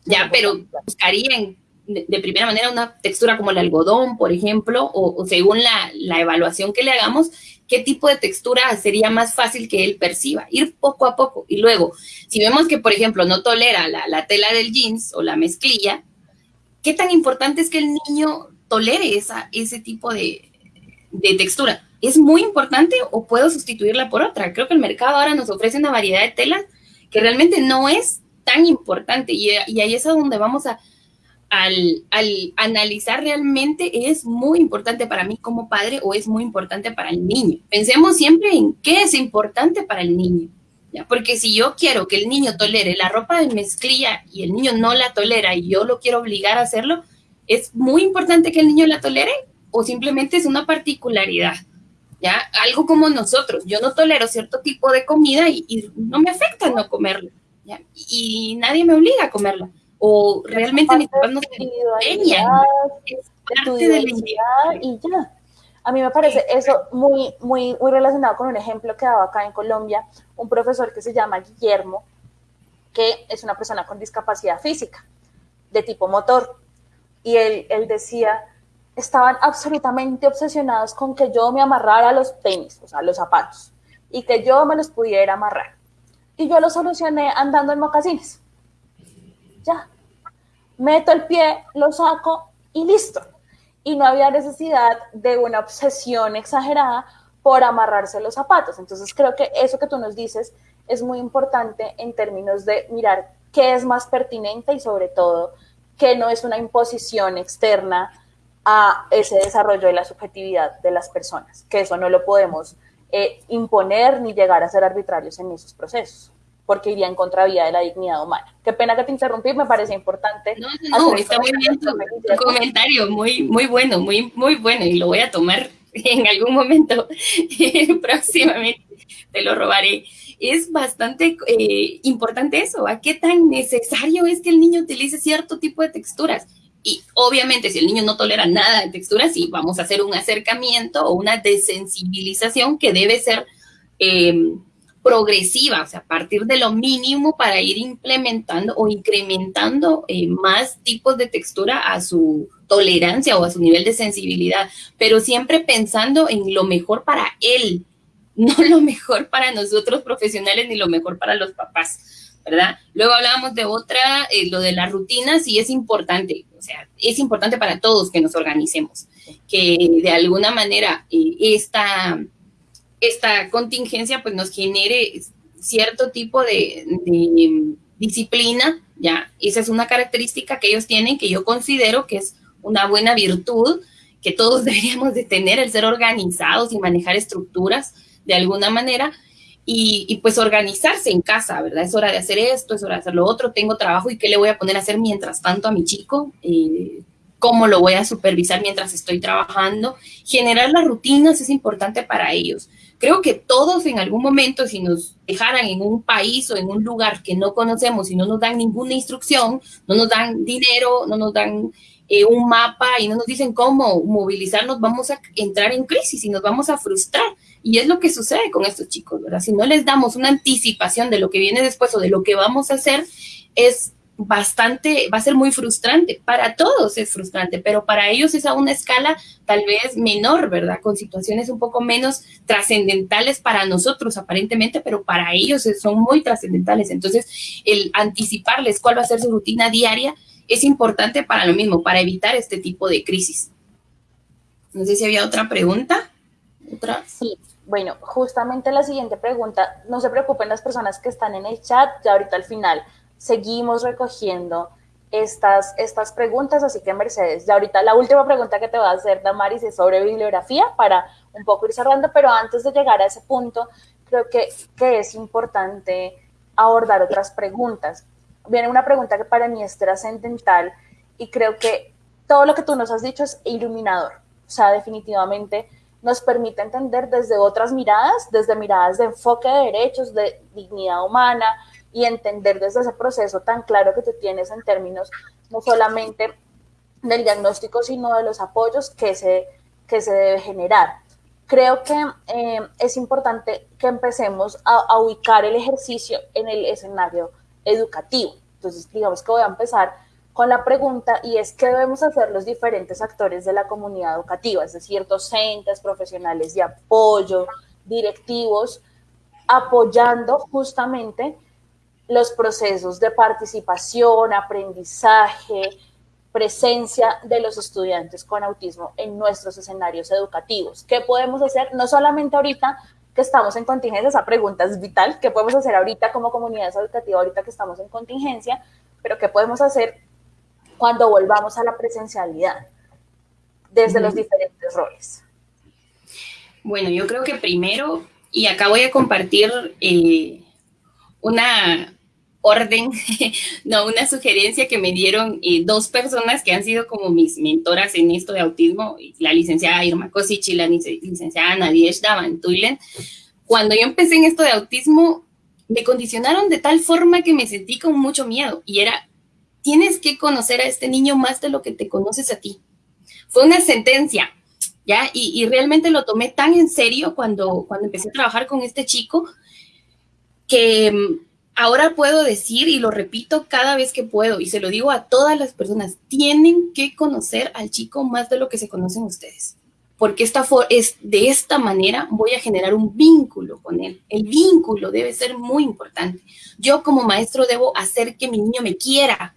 Ya, pero buscaría en de, primera manera una textura como el algodón, por ejemplo, o, según la, evaluación que le hagamos, qué tipo de textura sería más fácil que él perciba. Ir poco a poco. Y luego, si vemos que, por ejemplo, no tolera la, tela del jeans o la mezclilla, ¿qué tan importante es que el niño tolere esa, ese tipo de, de textura? ¿Es muy importante o puedo sustituirla por otra? Creo que el mercado ahora nos ofrece una variedad de telas que realmente no es tan importante y, y ahí es a donde vamos a, al, analizar realmente es muy importante para mí como padre o es muy importante para el niño. Pensemos siempre en qué es importante para el niño. Porque si yo quiero que el niño tolere la ropa de mezclilla y el niño no la tolera y yo lo quiero obligar a hacerlo, ¿es muy importante que el niño la tolere o simplemente es una particularidad? ¿Ya? Algo como nosotros, yo no tolero cierto tipo de comida y, no me afecta no comerla, y nadie me obliga a comerla o realmente mis papás no se empeñan. Es parte de la identidad y ya. A mí me parece eso muy, muy, muy relacionado con un ejemplo que daba acá en Colombia, un profesor que se llama Guillermo, que es una persona con discapacidad física, de tipo motor. Y él, él decía, estaban absolutamente obsesionados con que yo me amarrara los tenis, o sea, los zapatos, y que yo me los pudiera amarrar. Y yo lo solucioné andando en mocasines. Ya, meto el pie, lo saco y listo. Y no había necesidad de una obsesión exagerada por amarrarse los zapatos. Entonces creo que eso que tú nos dices es muy importante en términos de mirar qué es más pertinente y sobre todo que no es una imposición externa a ese desarrollo de la subjetividad de las personas, que eso no lo podemos eh, imponer ni llegar a ser arbitrarios en esos procesos porque iría en contravía de la dignidad humana. Qué pena que te interrumpí, me parece importante. No, no, está muy bien tu, comentario, muy, muy bueno, muy, muy bueno, y lo voy a tomar en algún momento próximamente, te lo robaré. Es bastante eh, importante eso, ¿a qué tan necesario es que el niño utilice cierto tipo de texturas? Y obviamente si el niño no tolera nada de texturas, sí, vamos a hacer un acercamiento o una desensibilización que debe ser... Eh, progresiva, o sea, a partir de lo mínimo para ir implementando o incrementando eh, más tipos de textura a su tolerancia o a su nivel de sensibilidad, pero siempre pensando en lo mejor para él, no lo mejor para nosotros profesionales ni lo mejor para los papás, ¿verdad? Luego hablábamos de otra, eh, lo de las rutinas, y es importante, o sea, es importante para todos que nos organicemos, que de alguna manera eh, esta esta contingencia pues nos genere cierto tipo de, disciplina, ya, esa es una característica que ellos tienen que yo considero que es una buena virtud que todos deberíamos de tener, el ser organizados y manejar estructuras de alguna manera, y, pues organizarse en casa, ¿verdad? Es hora de hacer esto, es hora de hacer lo otro, tengo trabajo y qué le voy a poner a hacer mientras tanto a mi chico, eh, cómo lo voy a supervisar mientras estoy trabajando. Generar las rutinas es importante para ellos. Creo que todos en algún momento, si nos dejaran en un país o en un lugar que no conocemos y no nos dan ninguna instrucción, no nos dan dinero, no nos dan eh, un mapa y no nos dicen cómo movilizarnos, vamos a entrar en crisis y nos vamos a frustrar. Y es lo que sucede con estos chicos, ¿verdad? Si no les damos una anticipación de lo que viene después o de lo que vamos a hacer, es bastante, va a ser muy frustrante. Para todos es frustrante, pero para ellos es a una escala tal vez menor, ¿verdad? Con situaciones un poco menos trascendentales para nosotros aparentemente, pero para ellos son muy trascendentales. Entonces, el anticiparles cuál va a ser su rutina diaria es importante para lo mismo, para evitar este tipo de crisis. No sé si había otra pregunta. ¿Otra? Sí, bueno, justamente la siguiente pregunta, no se preocupen las personas que están en el chat, ya ahorita al final seguimos recogiendo estas, estas preguntas, así que Mercedes, ya ahorita la última pregunta que te va a hacer Damaris es sobre bibliografía para un poco ir cerrando, pero antes de llegar a ese punto, creo que, que es importante abordar otras preguntas. Viene una pregunta que para mí es trascendental y creo que todo lo que tú nos has dicho es iluminador, o sea, definitivamente nos permite entender desde otras miradas, desde miradas de enfoque de derechos, de dignidad humana y entender desde ese proceso tan claro que tú tienes en términos no solamente del diagnóstico, sino de los apoyos que se, que se debe generar. Creo que eh, es importante que empecemos a, a ubicar el ejercicio en el escenario educativo. Entonces, digamos que voy a empezar con la pregunta y es qué debemos hacer los diferentes actores de la comunidad educativa, es decir, docentes, profesionales de apoyo, directivos, apoyando justamente los procesos de participación, aprendizaje, presencia de los estudiantes con autismo en nuestros escenarios educativos. ¿Qué podemos hacer? No solamente ahorita que estamos en contingencia, esa pregunta es vital, ¿qué podemos hacer ahorita como comunidad educativa, ahorita que estamos en contingencia? Pero ¿qué podemos hacer cuando volvamos a la presencialidad desde los diferentes roles? Bueno, yo creo que primero, y acá voy a compartir eh, una orden, no, una sugerencia que me dieron eh, dos personas que han sido como mis mentoras en esto de autismo, la licenciada Irma Kosic y la licenciada Nadiesh Davantuilen. Cuando yo empecé en esto de autismo, me condicionaron de tal forma que me sentí con mucho miedo y era, tienes que conocer a este niño más de lo que te conoces a ti. Fue una sentencia, ¿ya? Y, realmente lo tomé tan en serio cuando, cuando empecé a trabajar con este chico que mm, ahora puedo decir y lo repito cada vez que puedo y se lo digo a todas las personas, tienen que conocer al chico más de lo que se conocen ustedes. Porque esta es de esta manera voy a generar un vínculo con él. El vínculo debe ser muy importante. Yo como maestro debo hacer que mi niño me quiera,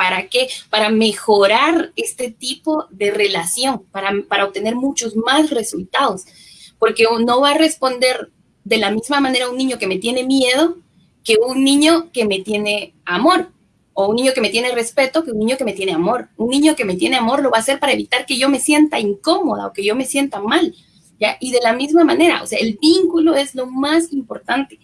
¿Para qué? Para mejorar este tipo de relación, para, para obtener muchos más resultados. Porque no va a responder de la misma manera un niño que me tiene miedo que un niño que me tiene amor. O un niño que me tiene respeto que un niño que me tiene amor. Un niño que me tiene amor lo va a hacer para evitar que yo me sienta incómoda o que yo me sienta mal. ¿ya? Y de la misma manera, o sea, el vínculo es lo más importante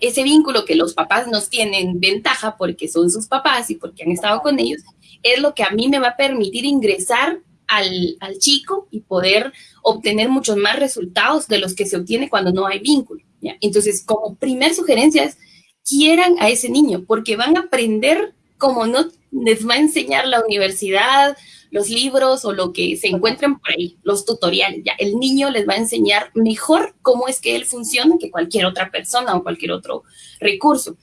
ese vínculo que los papás nos tienen ventaja porque son sus papás y porque han estado con ellos, es lo que a mí me va a permitir ingresar al, chico y poder obtener muchos más resultados de los que se obtiene cuando no hay vínculo. Entonces, como primer sugerencia es, quieran a ese niño, porque van a aprender como no les va a enseñar la universidad, los libros o lo que se encuentren por ahí, los tutoriales. Ya el niño les va a enseñar mejor cómo es que él funciona que cualquier otra persona o cualquier otro recurso.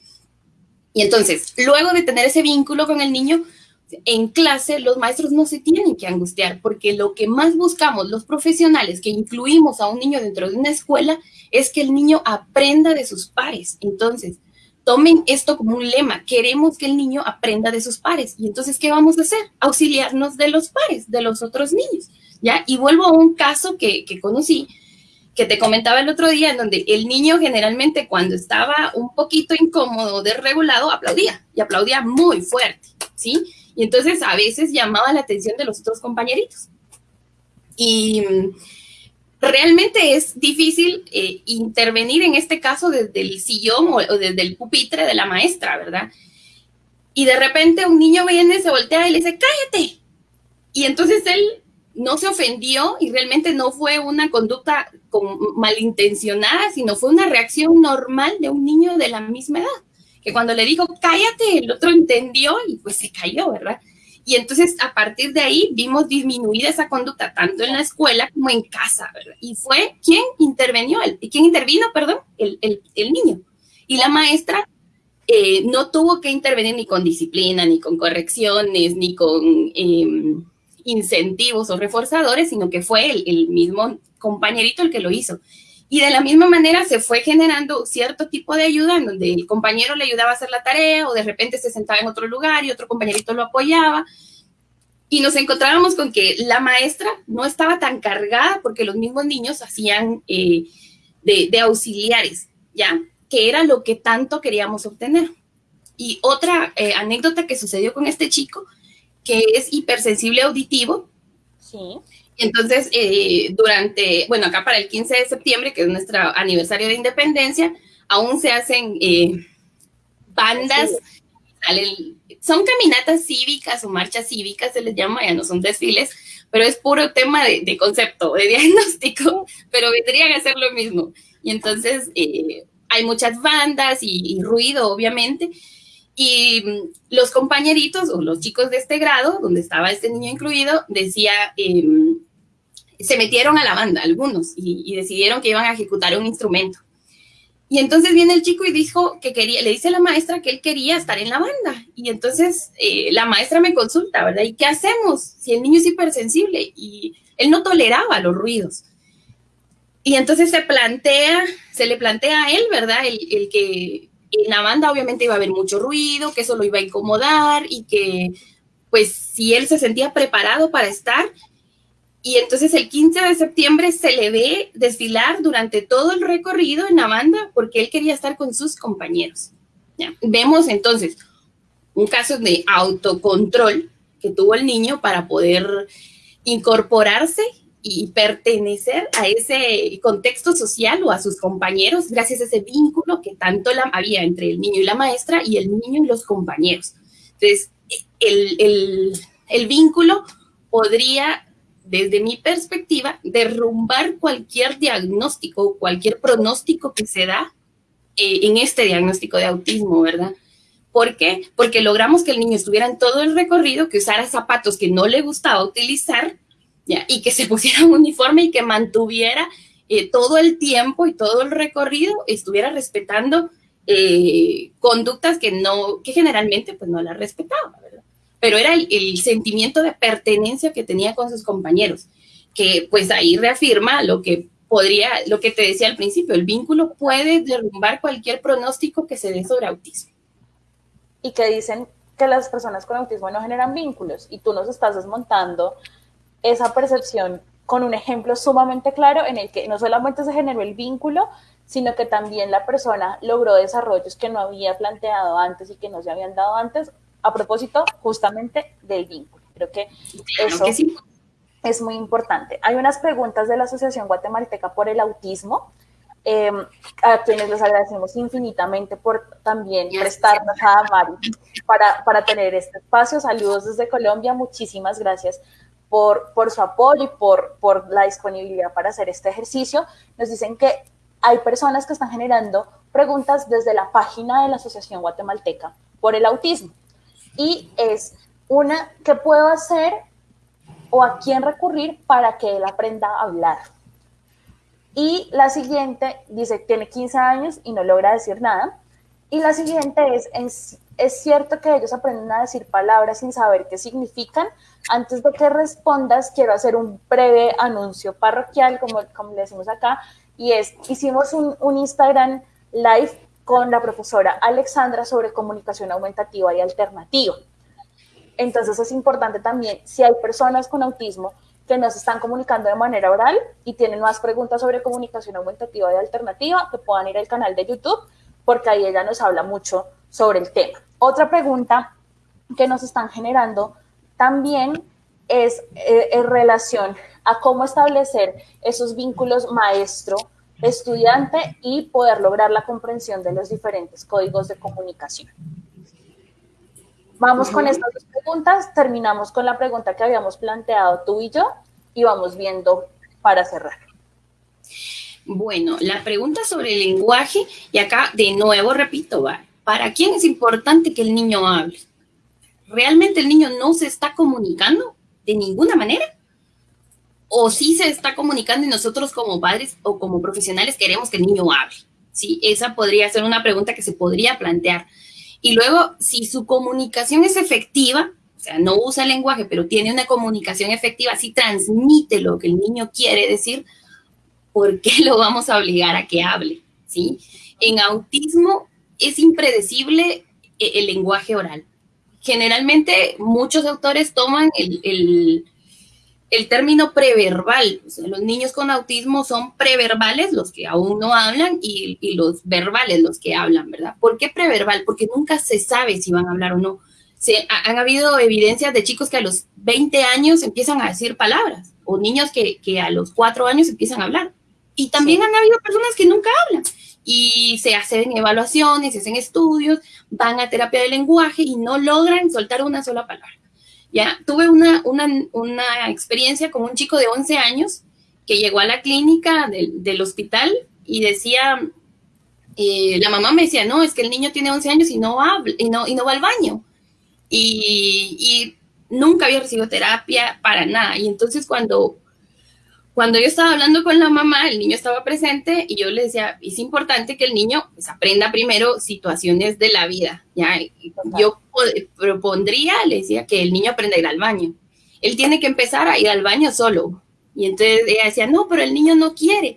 Y entonces, luego de tener ese vínculo con el niño, en clase los maestros no se tienen que angustiar porque lo que más buscamos los profesionales que incluimos a un niño dentro de una escuela es que el niño aprenda de sus pares. Entonces, tomen esto como un lema, queremos que el niño aprenda de sus pares. Y entonces, ¿qué vamos a hacer? Auxiliarnos de los pares, de los otros niños. ¿Ya? Y vuelvo a un caso que, que conocí, que te comentaba el otro día, en donde el niño generalmente cuando estaba un poquito incómodo, desregulado, aplaudía y aplaudía muy fuerte, ¿sí? Y entonces a veces llamaba la atención de los otros compañeritos. Y realmente es difícil eh, intervenir en este caso desde el sillón o, desde el pupitre de la maestra, ¿verdad? Y de repente un niño viene, se voltea y le dice, cállate. Y entonces él no se ofendió y realmente no fue una conducta malintencionada, sino fue una reacción normal de un niño de la misma edad, que cuando le dijo, cállate, el otro entendió y pues se cayó, ¿verdad? Y entonces a partir de ahí vimos disminuida esa conducta tanto en la escuela como en casa, ¿verdad? Y fue quien intervenió, el, quien intervino, perdón, el, el, niño. Y la maestra eh, no tuvo que intervenir ni con disciplina, ni con correcciones, ni con em, incentivos o reforzadores, sino que fue el, mismo compañerito el que lo hizo. Y de la misma manera se fue generando cierto tipo de ayuda en donde el compañero le ayudaba a hacer la tarea o de repente se sentaba en otro lugar y otro compañerito lo apoyaba. Y nos encontrábamos con que la maestra no estaba tan cargada porque los mismos niños hacían eh, de, auxiliares, ¿ya? Que era lo que tanto queríamos obtener. Y otra eh, anécdota que sucedió con este chico, que es hipersensible auditivo. Sí entonces, eh, durante, bueno, acá para el 15 de septiembre, que es nuestro aniversario de independencia, aún se hacen eh, bandas, son caminatas cívicas o marchas cívicas, se les llama, ya no son desfiles, pero es puro tema de, concepto, de diagnóstico, pero vendrían a ser lo mismo. Y entonces eh, hay muchas bandas y, ruido, obviamente, y mm, los compañeritos o los chicos de este grado, donde estaba este niño incluido, decía, em, se metieron a la banda algunos y, decidieron que iban a ejecutar un instrumento. Y entonces viene el chico y dijo que quería, le dice a la maestra que él quería estar en la banda. Y entonces eh, la maestra me consulta, ¿verdad? ¿Y qué hacemos si el niño es hipersensible? Y él no toleraba los ruidos. Y entonces se plantea, se le plantea a él, ¿verdad? El, el que en la banda obviamente iba a haber mucho ruido, que eso lo iba a incomodar y que pues si él se sentía preparado para estar, y entonces el 15 de septiembre se le ve desfilar durante todo el recorrido en la banda porque él quería estar con sus compañeros. Vemos entonces un caso de autocontrol que tuvo el niño para poder incorporarse y pertenecer a ese contexto social o a sus compañeros gracias a ese vínculo que tanto había entre el niño y la maestra y el niño y los compañeros. Entonces, el, el vínculo podría desde mi perspectiva, derrumbar cualquier diagnóstico, cualquier pronóstico que se da eh, en este diagnóstico de autismo, ¿verdad? ¿Por qué? Porque logramos que el niño estuviera en todo el recorrido, que usara zapatos que no le gustaba utilizar, ¿ya? y que se pusiera un uniforme y que mantuviera eh, todo el tiempo y todo el recorrido, estuviera respetando eh, conductas que no, que generalmente pues no las respetaba, ¿verdad? Pero era el, sentimiento de pertenencia que tenía con sus compañeros, que pues ahí reafirma lo que podría, lo que te decía al principio, el vínculo puede derrumbar cualquier pronóstico que se dé sobre autismo. Y que dicen que las personas con autismo no generan vínculos y tú nos estás desmontando esa percepción con un ejemplo sumamente claro en el que no solamente se generó el vínculo, sino que también la persona logró desarrollos que no había planteado antes y que no se habían dado antes a propósito justamente del vínculo. Creo que eso es muy importante. Hay unas preguntas de la Asociación Guatemalteca por el Autismo, em, a quienes les agradecemos infinitamente por también prestarnos a Mari para, para tener este espacio. Saludos desde Colombia, muchísimas gracias por, por su apoyo y por, por la disponibilidad para hacer este ejercicio. Nos dicen que hay personas que están generando preguntas desde la página de la Asociación Guatemalteca por el autismo y es una, ¿qué puedo hacer o a quién recurrir para que él aprenda a hablar? Y la siguiente dice, tiene 15 años y no logra decir nada. Y la siguiente es, es cierto que ellos aprenden a decir palabras sin saber qué significan. Antes de que respondas, quiero hacer un breve anuncio parroquial, como, como le decimos acá, y es, hicimos un, un Instagram live con la profesora Alexandra sobre comunicación aumentativa y alternativa. Entonces es importante también, si hay personas con autismo que no se están comunicando de manera oral y tienen más preguntas sobre comunicación aumentativa y alternativa, que puedan ir al canal de YouTube, porque ahí ella nos habla mucho sobre el tema. Otra pregunta que nos están generando también es eh, en relación a cómo establecer esos vínculos maestro-estudiante y poder lograr la comprensión de los diferentes códigos de comunicación. Vamos con estas dos preguntas, terminamos con la pregunta que habíamos planteado tú y yo y vamos viendo para cerrar. Bueno, la pregunta sobre el lenguaje, y acá de nuevo repito, ¿para quién es importante que el niño hable? ¿Realmente el niño no se está comunicando de ninguna manera? ¿O sí se está comunicando y nosotros como padres o como profesionales queremos que el niño hable? Sí, esa podría ser una pregunta que se podría plantear. Y luego, si su comunicación es efectiva, o sea, no usa lenguaje, pero tiene una comunicación efectiva, si transmite lo que el niño quiere decir, ¿por qué lo vamos a obligar a que hable? ¿Sí? En autismo es impredecible eh, el, lenguaje oral. Generalmente muchos autores toman el, término preverbal. los niños con autismo son preverbales, los que aún no hablan, y, y, los verbales, los que hablan, ¿verdad? ¿Por qué preverbal? Porque nunca se sabe si van a hablar o no. Se, han habido evidencias de chicos que a los 20 años empiezan a decir palabras, o niños que, que a los 4 años empiezan a hablar. Y también han habido personas que nunca hablan y se hacen evaluaciones, se hacen estudios, van a terapia de lenguaje y no logran soltar una sola palabra. Ya tuve una, una, experiencia con un chico de 11 años que llegó a la clínica del, hospital y decía, eh, la mamá me decía, no, es que el niño tiene 11 años y no, habla, y no, y no va al baño. Y, y nunca había recibido terapia para nada. Y entonces cuando cuando yo estaba hablando con la mamá, el niño estaba presente y yo le decía, es importante que el niño pues, aprenda primero situaciones de la vida. ¿ya? Yo propondría, le decía, que el niño aprenda a ir al baño. Él tiene que empezar a ir al baño solo. Y entonces ella decía, no, pero el niño no quiere.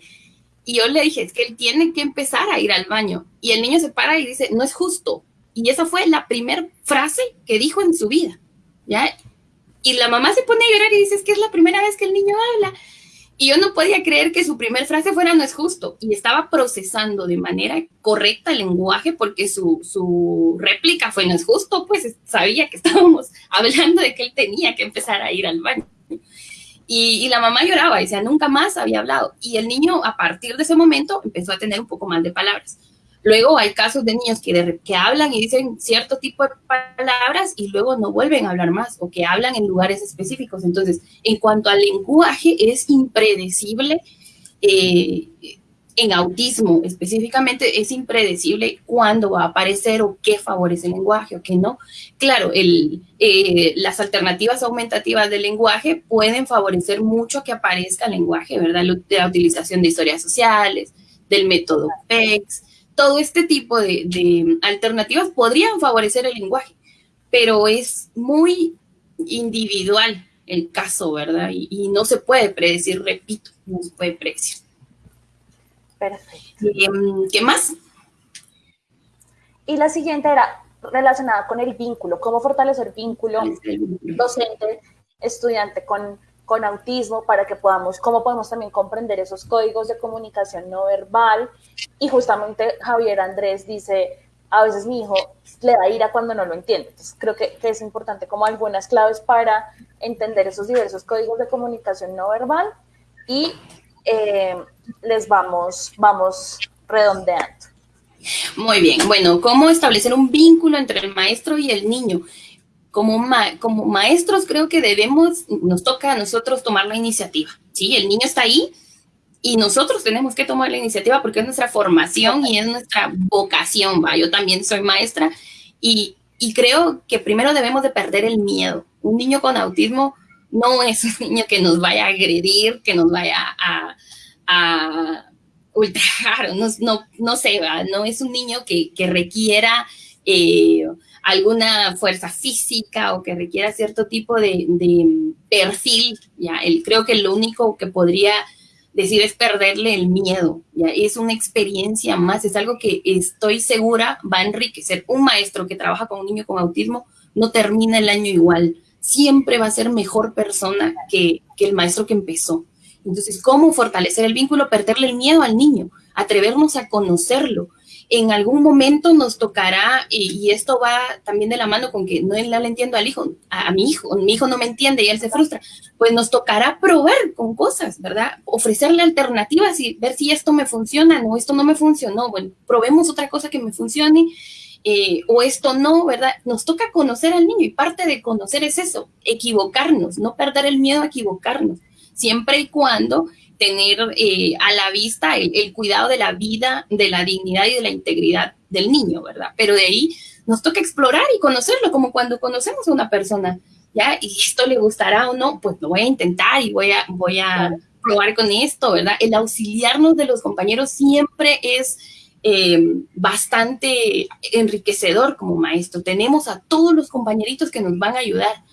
Y yo le dije, es que él tiene que empezar a ir al baño. Y el niño se para y dice, no es justo. Y esa fue la primera frase que dijo en su vida. ¿ya? Y la mamá se pone a llorar y dice, es que es la primera vez que el niño habla. Y yo no podía creer que su primer frase fuera no es justo. Y estaba procesando de manera correcta el lenguaje porque su, su réplica fue no es justo, pues sabía que estábamos hablando de que él tenía que empezar a ir al baño. Y, y, la mamá lloraba, decía, nunca más había hablado. Y el niño a partir de ese momento empezó a tener un poco más de palabras. Luego hay casos de niños que, hablan y dicen cierto tipo de palabras y luego no vuelven a hablar más o que hablan en lugares específicos. Entonces, en cuanto al lenguaje, es impredecible. Eh, en autismo específicamente es impredecible cuándo va a aparecer o qué favorece el lenguaje o qué no. Claro, el, eh, las alternativas aumentativas del lenguaje pueden favorecer mucho que aparezca el lenguaje, ¿verdad? La utilización de historias sociales, del método PEX, todo este tipo de, alternativas podrían favorecer el lenguaje, pero es muy individual el caso, ¿verdad? Y, no se puede predecir, repito, no se puede predecir. Perfecto. Em, ¿Qué más? Y la siguiente era relacionada con el vínculo, cómo fortalecer vínculo docente, estudiante con con autismo para que podamos, cómo podemos también comprender esos códigos de comunicación no verbal. Y justamente Javier Andrés dice, a veces mi hijo le da ira cuando no lo entiende. Entonces creo que, es importante como algunas claves para entender esos diversos códigos de comunicación no verbal y eh, les vamos, vamos redondeando. Muy bien, bueno, ¿cómo establecer un vínculo entre el maestro y el niño? Como, como maestros creo que debemos, nos toca a nosotros tomar la iniciativa, ¿sí? El niño está ahí y nosotros tenemos que tomar la iniciativa porque es nuestra formación y es nuestra vocación, ¿va? Yo también soy maestra y, y creo que primero debemos de perder el miedo. Un niño con autismo no es un niño que nos vaya a agredir, que nos vaya a, a ultrajar, no, no, no sé, ¿va? no es un niño que, que requiera... Eh, alguna fuerza física o que requiera cierto tipo de, perfil, ya, él creo que lo único que podría decir es perderle el miedo, ya, es una experiencia más, es algo que estoy segura va a enriquecer. Un maestro que trabaja con un niño con autismo no termina el año igual, siempre va a ser mejor persona que, que el maestro que empezó. Entonces, ¿cómo fortalecer el vínculo? Perderle el miedo al niño, atrevernos a conocerlo, en algún momento nos tocará, y, esto va también de la mano con que no le entiendo al hijo, a, mi hijo, mi hijo no me entiende y él se frustra, pues nos tocará probar con cosas, ¿verdad? Ofrecerle alternativas y ver si esto me funciona, no, esto no me funcionó, bueno, probemos otra cosa que me funcione. Eh, o esto no, ¿verdad? Nos toca conocer al niño y parte de conocer es eso, equivocarnos, no perder el miedo a equivocarnos, siempre y cuando tener eh, a la vista el, cuidado de la vida, de la dignidad y de la integridad del niño, ¿verdad? Pero de ahí nos toca explorar y conocerlo, como cuando conocemos a una persona, ¿ya? Y esto le gustará o no, pues lo voy a intentar y voy a, voy a probar con esto, ¿verdad? El auxiliarnos de los compañeros siempre es eh, bastante enriquecedor como maestro. Tenemos a todos los compañeritos que nos van a ayudar.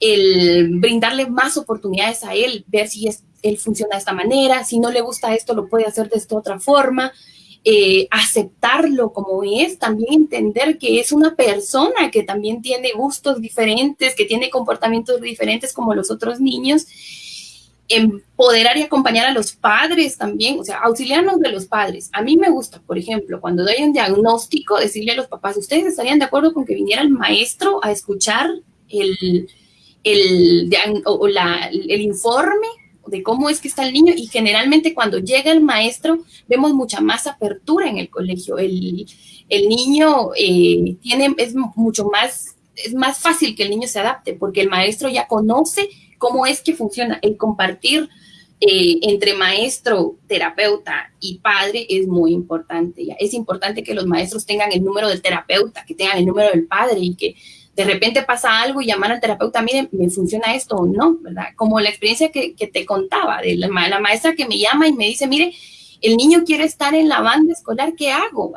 El brindarle más oportunidades a él, ver si es él funciona de esta manera, si no le gusta esto, lo puede hacer de esta otra forma. Eh, aceptarlo como es, también entender que es una persona que también tiene gustos diferentes, que tiene comportamientos diferentes como los otros niños. Empoderar y acompañar a los padres también, o sea, auxiliarnos de los padres. A mí me gusta, por ejemplo, cuando doy un diagnóstico, decirle a los papás, ¿ustedes estarían de acuerdo con que viniera el maestro a escuchar el, el, o la, el informe de cómo es que está el niño y generalmente cuando llega el maestro vemos mucha más apertura en el colegio. El, el niño eh, tiene, es mucho más, es más fácil que el niño se adapte porque el maestro ya conoce cómo es que funciona. El compartir eh, entre maestro, terapeuta y padre es muy importante. Ya. Es importante que los maestros tengan el número del terapeuta, que tengan el número del padre y que de repente pasa algo y llamar al terapeuta, mire, me funciona esto o no, ¿verdad? Como la experiencia que, te contaba de la, maestra que me llama y me dice, mire, el niño quiere estar en la banda escolar, ¿qué hago?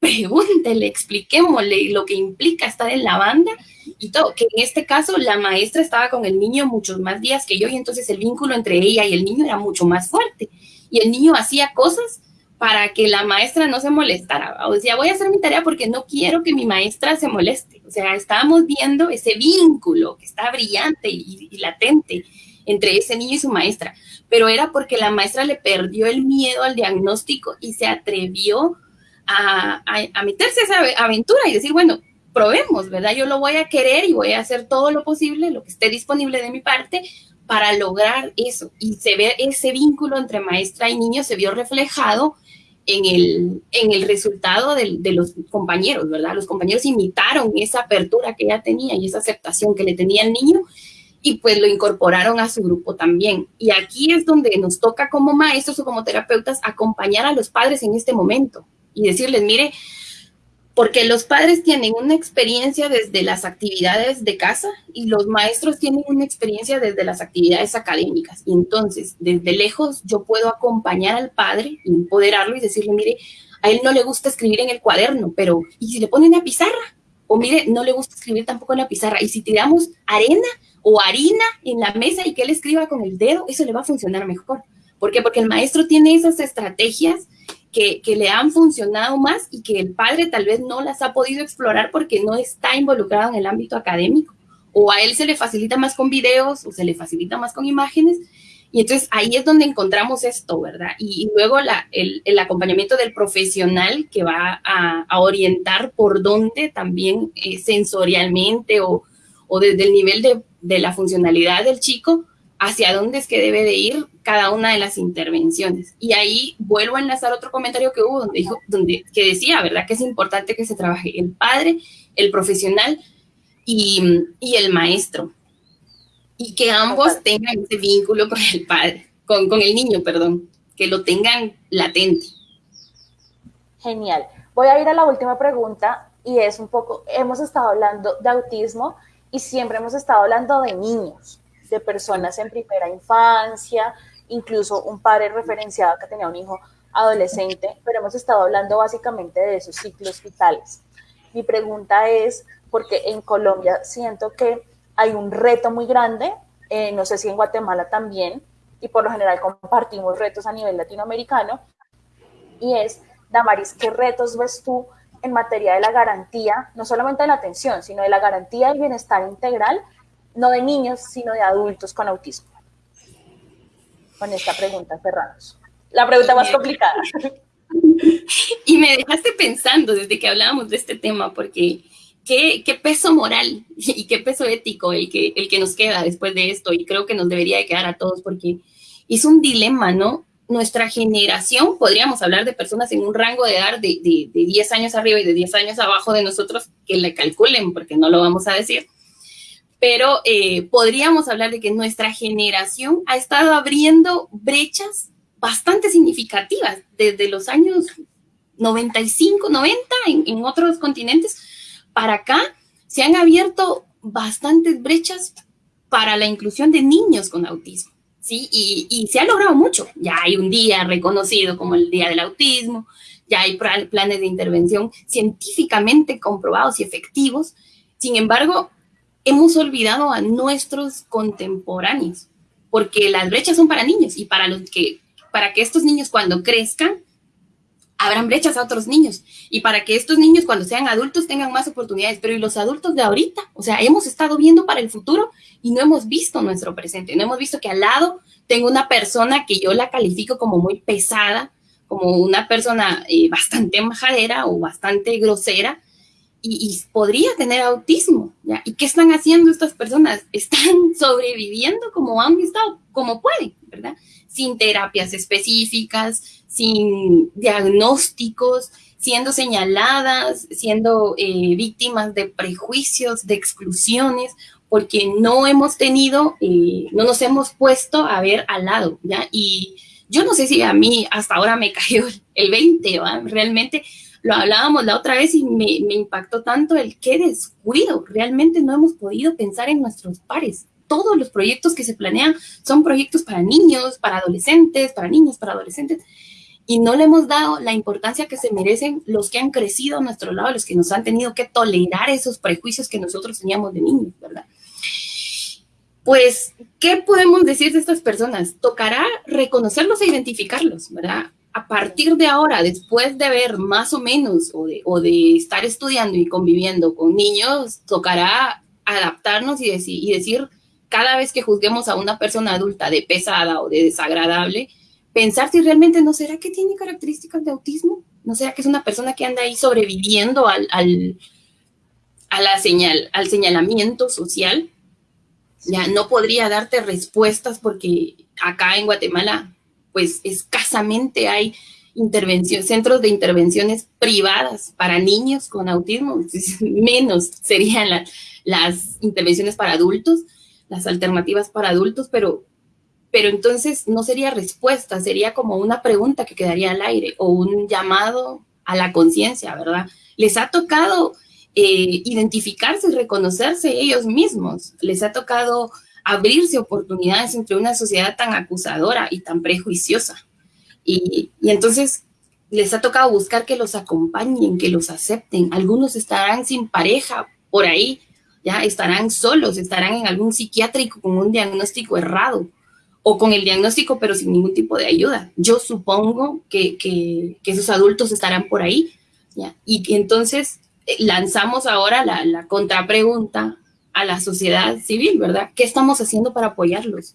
pregúntele, expliquémosle lo que implica estar en la banda y todo, que en este caso la maestra estaba con el niño muchos más días que yo y entonces el vínculo entre ella y el niño era mucho más fuerte y el niño hacía cosas para que la maestra no se molestara. O decía, voy a hacer mi tarea porque no quiero que mi maestra se moleste. O sea, estábamos viendo ese vínculo que está brillante y, latente entre ese niño y su maestra, pero era porque la maestra le perdió el miedo al diagnóstico y se atrevió a, a, meterse a esa aventura y decir, bueno, probemos, ¿verdad? Yo lo voy a querer y voy a hacer todo lo posible, lo que esté disponible de mi parte, para lograr eso. Y se ve ese vínculo entre maestra y niño, se vio reflejado en el, en el resultado de, de, los compañeros, ¿verdad? Los compañeros imitaron esa apertura que ella tenía y esa aceptación que le tenía el niño y pues lo incorporaron a su grupo también. Y aquí es donde nos toca como maestros o como terapeutas acompañar a los padres en este momento y decirles, mire, porque los padres tienen una experiencia desde las actividades de casa y los maestros tienen una experiencia desde las actividades académicas. Y entonces, desde lejos, yo puedo acompañar al padre, empoderarlo y decirle, mire, a él no le gusta escribir en el cuaderno, pero ¿y si le pone una pizarra? O mire, no le gusta escribir tampoco en la pizarra. Y si tiramos arena o harina en la mesa y que él escriba con el dedo, eso le va a funcionar mejor. ¿Por qué? Porque el maestro tiene esas estrategias que, le han funcionado más y que el padre tal vez no las ha podido explorar porque no está involucrado en el ámbito académico. O a él se le facilita más con videos o se le facilita más con imágenes. Y entonces ahí es donde encontramos esto, ¿verdad? Y, luego el, acompañamiento del profesional que va a, orientar por dónde también eh, sensorialmente o, desde el nivel de, de la funcionalidad del chico hacia dónde es que debe de ir cada una de las intervenciones. Y ahí vuelvo a enlazar otro comentario que hubo donde dijo, donde, que decía, ¿verdad? Que es importante que se trabaje el padre, el profesional y, el maestro. Y que ambos tengan ese vínculo con el padre, con, con el niño, perdón, que lo tengan latente. Genial. Voy a ir a la última pregunta y es un poco, hemos estado hablando de autismo y siempre hemos estado hablando de niños de personas en primera infancia, incluso un padre referenciado que tenía un hijo adolescente, pero hemos estado hablando básicamente de esos ciclos vitales. Mi pregunta es, porque en Colombia siento que hay un reto muy grande, eh, no sé si en Guatemala también, y por lo general compartimos retos a nivel latinoamericano, y es, Damaris, ¿qué retos ves tú en materia de la garantía, no solamente de la atención, sino de la garantía del bienestar integral no de niños, sino de adultos con autismo? Con esta pregunta cerramos. La pregunta más complicada. y me dejaste pensando desde que hablábamos de este tema, porque qué, qué, peso moral y qué peso ético el que, el que nos queda después de esto, y creo que nos debería de quedar a todos, porque es un dilema, ¿no? Nuestra generación, podríamos hablar de personas en un rango de edad de, de, de 10 años arriba y de 10 años abajo de nosotros, que le calculen, porque no lo vamos a decir, pero eh, podríamos hablar de que nuestra generación ha estado abriendo brechas bastante significativas desde los años 95, 90 en, en otros continentes para acá se han abierto bastantes brechas para la inclusión de niños con autismo. ¿sí? Y, y, se ha logrado mucho. Ya hay un día reconocido como el Día del Autismo, ya hay planes de intervención científicamente comprobados y efectivos. Sin embargo, hemos olvidado a nuestros contemporáneos, porque las brechas son para niños y para, los que, para que estos niños cuando crezcan, abran brechas a otros niños y para que estos niños cuando sean adultos tengan más oportunidades, pero y los adultos de ahorita, o sea, hemos estado viendo para el futuro y no hemos visto nuestro presente, no hemos visto que al lado tengo una persona que yo la califico como muy pesada, como una persona eh, bastante majadera o bastante grosera, y, y, podría tener autismo. ¿ya? ¿Y qué están haciendo estas personas? Están sobreviviendo como han estado, como pueden, ¿verdad? Sin terapias específicas, sin diagnósticos, siendo señaladas, siendo eh, víctimas de prejuicios, de exclusiones, porque no hemos tenido, eh, no nos hemos puesto a ver al lado, ¿ya? Y yo no sé si a mí hasta ahora me cayó el 20, ¿va? Realmente lo hablábamos la otra vez y me, impactó tanto el qué descuido. Realmente no hemos podido pensar en nuestros pares. Todos los proyectos que se planean son proyectos para niños, para adolescentes, para niños, para adolescentes. Y no le hemos dado la importancia que se merecen los que han crecido a nuestro lado, los que nos han tenido que tolerar esos prejuicios que nosotros teníamos de niños, ¿verdad? Pues, ¿qué podemos decir de estas personas? Tocará reconocerlos e identificarlos, ¿verdad? A partir de ahora, después de ver más o menos o de, estar estudiando y conviviendo con niños, tocará adaptarnos y decir, cada vez que juzguemos a una persona adulta de pesada o de desagradable, pensar si realmente no será que tiene características de autismo, no será que es una persona que anda ahí sobreviviendo al, al, a señal, al señalamiento social. Ya no podría darte respuestas porque acá en Guatemala pues escasamente hay centros de intervenciones privadas para niños con autismo, menos serían la, las intervenciones para adultos, las alternativas para adultos, pero, pero entonces no sería respuesta, sería como una pregunta que quedaría al aire o un llamado a la conciencia, ¿verdad? Les ha tocado eh, identificarse y reconocerse ellos mismos, les ha tocado abrirse oportunidades entre una sociedad tan acusadora y tan prejuiciosa. Y, entonces les ha tocado buscar que los acompañen, que los acepten. Algunos estarán sin pareja por ahí, ya estarán solos, estarán en algún psiquiátrico con un diagnóstico errado o con el diagnóstico pero sin ningún tipo de ayuda. Yo supongo que, que, esos adultos estarán por ahí. Y entonces eh, lanzamos ahora la, la contrapregunta a la sociedad civil, ¿verdad? ¿Qué estamos haciendo para apoyarlos?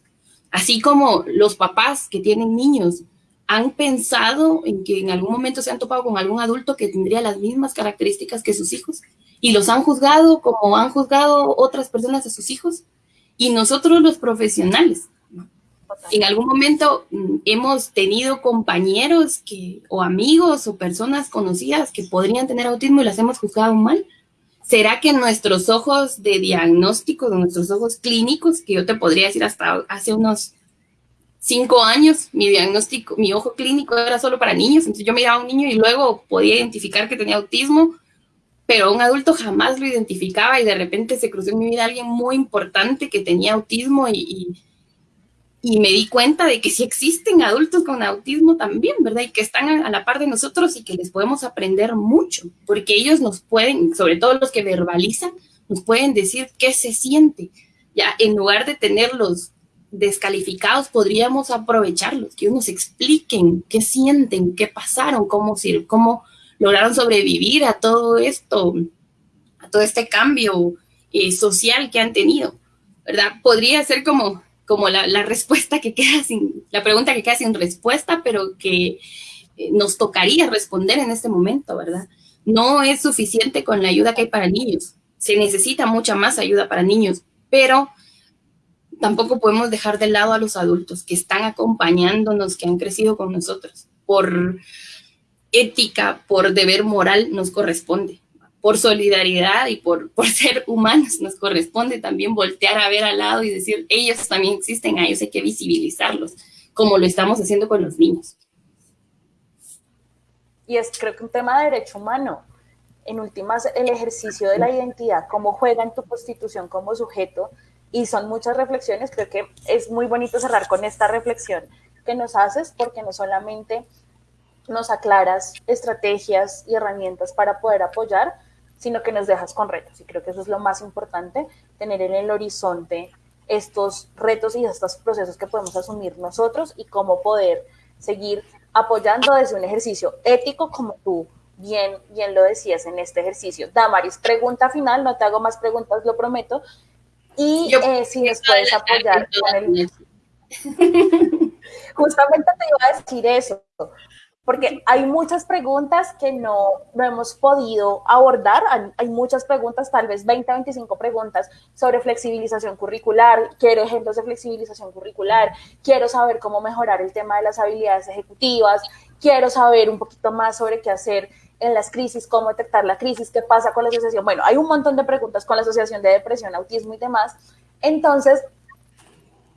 Así como los papás que tienen niños han pensado en que en algún momento se han topado con algún adulto que tendría las mismas características que sus hijos y los han juzgado como han juzgado otras personas a sus hijos y nosotros los profesionales. En algún momento mm, hemos tenido compañeros que, o amigos o personas conocidas que podrían tener autismo y las hemos juzgado mal ¿Será que nuestros ojos de diagnóstico, nuestros ojos clínicos, que yo te podría decir hasta hace unos cinco años, mi diagnóstico, mi ojo clínico era solo para niños, entonces yo miraba a un niño y luego podía identificar que tenía autismo, pero un adulto jamás lo identificaba y de repente se cruzó en mi vida alguien muy importante que tenía autismo y, y y me di cuenta de que sí existen adultos con autismo también, ¿verdad? Y que están a la par de nosotros y que les podemos aprender mucho, porque ellos nos pueden, sobre todo los que verbalizan, nos pueden decir qué se siente. Ya, en lugar de tenerlos descalificados, podríamos aprovecharlos, que nos expliquen qué sienten, qué pasaron, cómo, cómo lograron sobrevivir a todo esto, a todo este cambio eh, social que han tenido, ¿verdad? Podría ser como como la, respuesta que queda sin, la pregunta que queda sin respuesta, pero que eh, nos tocaría responder en este momento, ¿verdad? No es suficiente con la ayuda que hay para niños. Se necesita mucha más ayuda para niños, pero tampoco podemos dejar de lado a los adultos que están acompañándonos, que han crecido con nosotros. Por ética, por deber moral, nos corresponde. Por solidaridad y por, por ser humanos, nos corresponde también voltear a ver al lado y decir, ellos también existen, a hay que visibilizarlos, como lo estamos haciendo con los niños y es creo que un tema de derecho humano. En últimas, el ejercicio de la identidad, cómo juega en tu constitución como sujeto, y son muchas reflexiones, creo que es muy bonito cerrar con esta reflexión que nos haces, porque no solamente nos aclaras estrategias y herramientas para poder apoyar, sino que nos dejas con retos. Y creo que eso es lo más importante, tener en el horizonte estos retos y estos procesos que podemos asumir nosotros y cómo poder seguir apoyando desde un ejercicio ético como tú bien, bien lo decías en este ejercicio. Damaris, pregunta final, no te hago más preguntas, lo prometo. Y eh, si nos puedes apoyar con el... Justamente te iba a decir eso porque hay muchas preguntas que no, no hemos podido abordar, hay, muchas preguntas, tal vez 20, 25 preguntas sobre flexibilización curricular, quiero ejemplos de flexibilización curricular, quiero saber cómo mejorar el tema de las habilidades ejecutivas, quiero saber un poquito más sobre qué hacer en las crisis, cómo detectar la crisis, qué pasa con la asociación. Bueno, hay un montón de preguntas con la Asociación de Depresión, Autismo y demás. Entonces,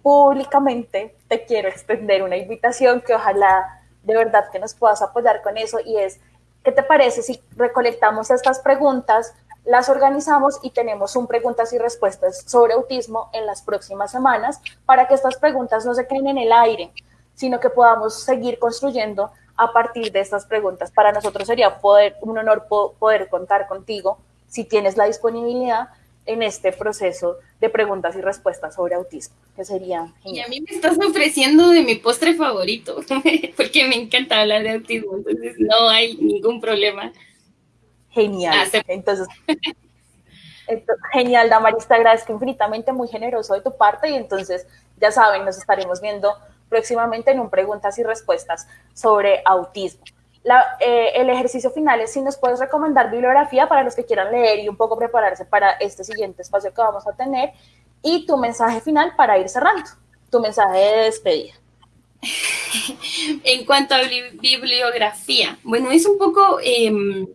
públicamente te quiero extender una invitación que ojalá de verdad que nos puedas apoyar con eso y es, ¿qué te parece si recolectamos estas preguntas, las organizamos y tenemos un preguntas y respuestas sobre autismo en las próximas semanas para que estas preguntas no se queden en el aire, sino que podamos seguir construyendo a partir de estas preguntas. Para nosotros sería un honor poder contar contigo si tienes la disponibilidad en este proceso de preguntas y respuestas sobre autismo, que sería Y a mí me estás ofreciendo de mi postre favorito, porque me encanta hablar de autismo, entonces no hay ningún problema. Genial. Entonces, genial, Damaris, te agradezco infinitamente, muy generoso de tu parte y entonces, ya saben, nos estaremos viendo próximamente en un preguntas y respuestas sobre autismo. Eh, el ejercicio final es si nos puedes recomendar bibliografía para los que quieran leer y un poco prepararse para este siguiente espacio que vamos a tener y tu mensaje final para ir cerrando, tu mensaje de despedida. en cuanto a bibliografía, bueno, es un poco em,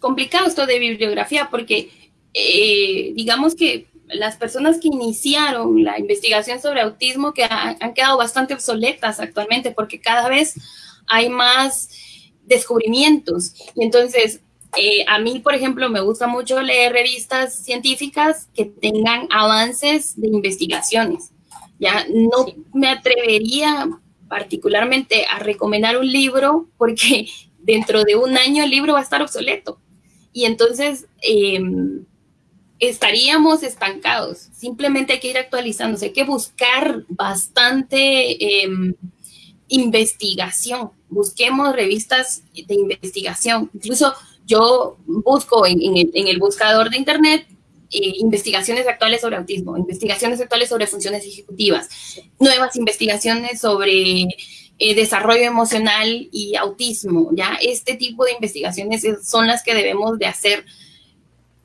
complicado esto de bibliografía porque eh, digamos que las personas que iniciaron la investigación sobre autismo que han quedado bastante obsoletas actualmente porque cada vez hay más descubrimientos. Y entonces, eh, a mí, por ejemplo, me gusta mucho leer revistas científicas que tengan avances de investigaciones. Ya no me atrevería particularmente a recomendar un libro porque dentro de un año el libro va a estar obsoleto. Y entonces em, estaríamos estancados. Simplemente hay que ir actualizándose, hay que buscar bastante em, investigación, busquemos revistas de investigación. Incluso yo busco en, el, buscador de Internet eh, investigaciones actuales sobre autismo, investigaciones actuales sobre funciones ejecutivas, nuevas investigaciones sobre eh, desarrollo emocional y autismo, ¿ya? Este tipo de investigaciones son las que debemos de hacer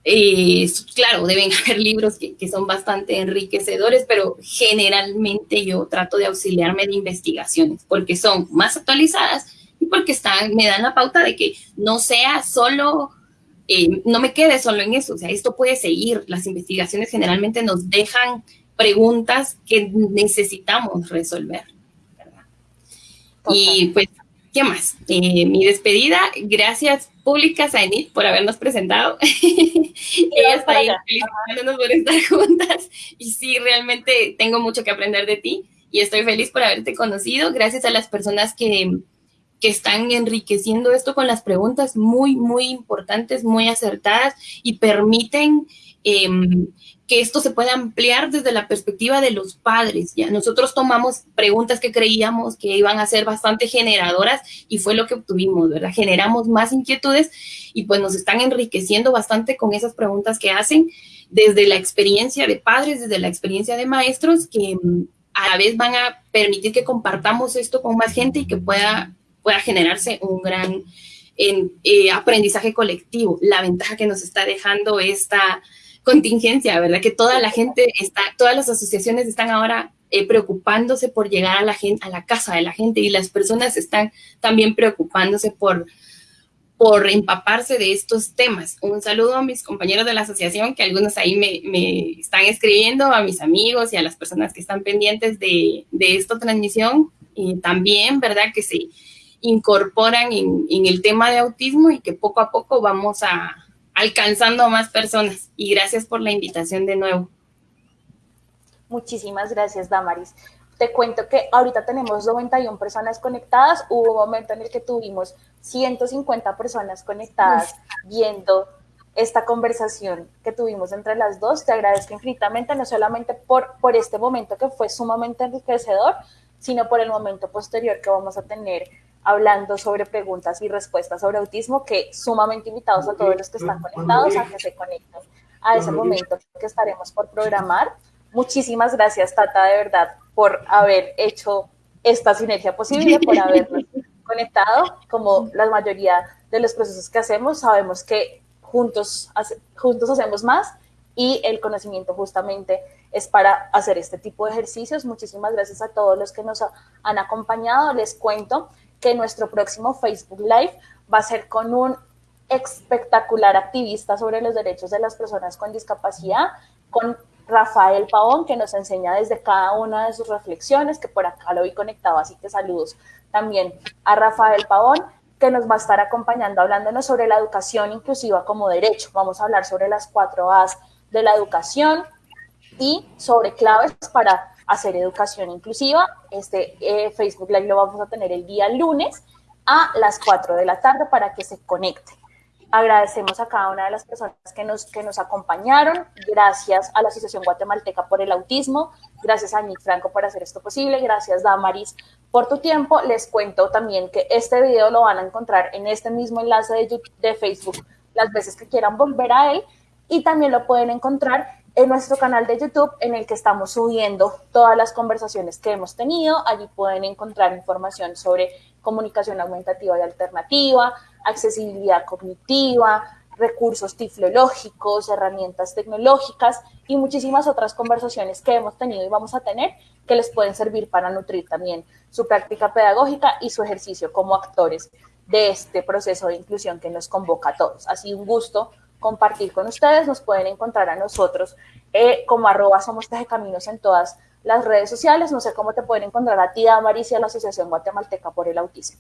eh, claro, deben haber libros que, son bastante enriquecedores, pero generalmente yo trato de auxiliarme de investigaciones porque son más actualizadas y porque están, me dan la pauta de que no sea solo, eh, no me quede solo en eso, o sea, esto puede seguir. Las investigaciones generalmente nos dejan preguntas que necesitamos resolver. Y pues ¿Qué más? Eh, mi despedida, gracias públicas a Enid por habernos presentado. Ella está ahí felicitándonos por estar juntas y sí, realmente tengo mucho que aprender de ti y estoy feliz por haberte conocido. Gracias a las personas que, que están enriqueciendo esto con las preguntas muy, muy importantes, muy acertadas y permiten em, que esto se pueda ampliar desde la perspectiva de los padres. Ya nosotros tomamos preguntas que creíamos que iban a ser bastante generadoras y fue lo que obtuvimos, ¿verdad? Generamos más inquietudes y pues nos están enriqueciendo bastante con esas preguntas que hacen desde la experiencia de padres, desde la experiencia de maestros que mm, a la vez van a permitir que compartamos esto con más gente y que pueda pueda generarse un gran eh, aprendizaje colectivo. La ventaja que nos está dejando esta contingencia, ¿verdad? Que toda la gente está, todas las asociaciones están ahora eh, preocupándose por llegar a la gente, a la casa de la gente y las personas están también preocupándose por, por empaparse de estos temas. Un saludo a mis compañeros de la asociación, que algunos ahí me, están escribiendo, a mis amigos y a las personas que están pendientes de, esta transmisión. Y también, ¿verdad? Que se incorporan en, en el tema de autismo y que poco a poco vamos a, alcanzando a más personas. Y gracias por la invitación de nuevo. Muchísimas gracias, Damaris. Te cuento que ahorita tenemos 91 personas conectadas. Hubo un momento en el que tuvimos 150 personas conectadas viendo esta conversación que tuvimos entre las dos. Te agradezco infinitamente, no solamente por, por este momento que fue sumamente enriquecedor, sino por el momento posterior que vamos a tener hablando sobre preguntas y respuestas sobre autismo, que sumamente invitados a todos los que están conectados a que se conecten a ese momento que estaremos por programar. Muchísimas gracias, Tata, de verdad, por haber hecho esta sinergia posible, por habernos conectado. Como la mayoría de los procesos que hacemos, sabemos que juntos, juntos hacemos más y el conocimiento justamente es para hacer este tipo de ejercicios. Muchísimas gracias a todos los que nos han acompañado. Les cuento que nuestro próximo Facebook Live va a ser con un espectacular activista sobre los derechos de las personas con discapacidad, con Rafael Pavón, que nos enseña desde cada una de sus reflexiones, que por acá lo vi conectado, así que saludos también a Rafael Pavón, que nos va a estar acompañando hablándonos sobre la educación inclusiva como derecho. Vamos a hablar sobre las cuatro A's de la educación y sobre claves para hacer educación inclusiva. Este eh, Facebook Live lo vamos a tener el día lunes a las 4 de la tarde para que se conecte. Agradecemos a cada una de las personas que nos, que nos acompañaron. Gracias a la Asociación Guatemalteca por el Autismo. Gracias a Nick Franco por hacer esto posible. Gracias, Damaris, por tu tiempo. Les cuento también que este video lo van a encontrar en este mismo enlace de, de Facebook las veces que quieran volver a él. Y también lo pueden encontrar en nuestro canal de YouTube en el que estamos subiendo todas las conversaciones que hemos tenido. Allí pueden encontrar información sobre comunicación aumentativa y alternativa, accesibilidad cognitiva, recursos tiflológicos, herramientas tecnológicas y muchísimas otras conversaciones que hemos tenido y vamos a tener que les pueden servir para nutrir también su práctica pedagógica y su ejercicio como actores de este proceso de inclusión que nos convoca a todos. Sido un gusto compartir con ustedes. Nos pueden encontrar a nosotros eh, como arroba somos Caminos en todas las redes sociales. No sé cómo te pueden encontrar a ti, Damaris, y a la Asociación Guatemalteca por el Autismo.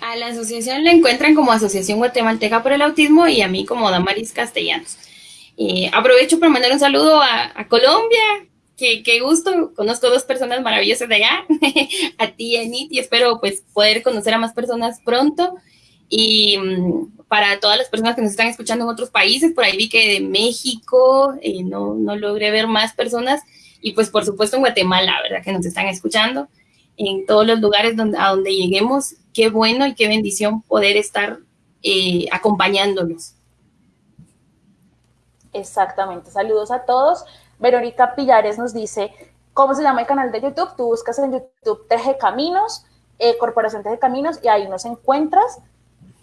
A la asociación la encuentran como Asociación Guatemalteca por el Autismo y a mí como Damaris Castellanos. Aprovecho para mandar un saludo a, Colombia, qué gusto, conozco dos personas maravillosas de allá, a ti, Anit, y espero pues poder conocer a más personas pronto. Y mm, para todas las personas que nos están escuchando en otros países, por ahí vi que de México, eh, no, no logré ver más personas, y pues por supuesto en Guatemala, ¿verdad? Que nos están escuchando, en todos los lugares donde, a donde lleguemos, qué bueno y qué bendición poder estar eh, acompañándolos. Exactamente, saludos a todos. Verónica Pillares nos dice, ¿cómo se llama el canal de YouTube? Tú buscas en YouTube TG Caminos, eh, Corporación TG Caminos, y ahí nos encuentras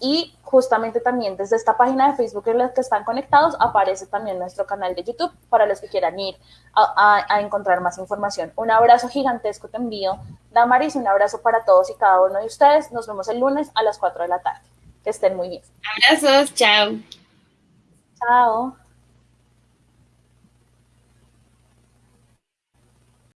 y justamente también desde esta página de Facebook en la que están conectados aparece también nuestro canal de YouTube para los que quieran ir a, encontrar más información. Un abrazo gigantesco te envío, Damaris, un abrazo para todos y cada uno de ustedes. Nos vemos el lunes a las 4 de la tarde. Que estén muy bien. Abrazos, chao. Chao.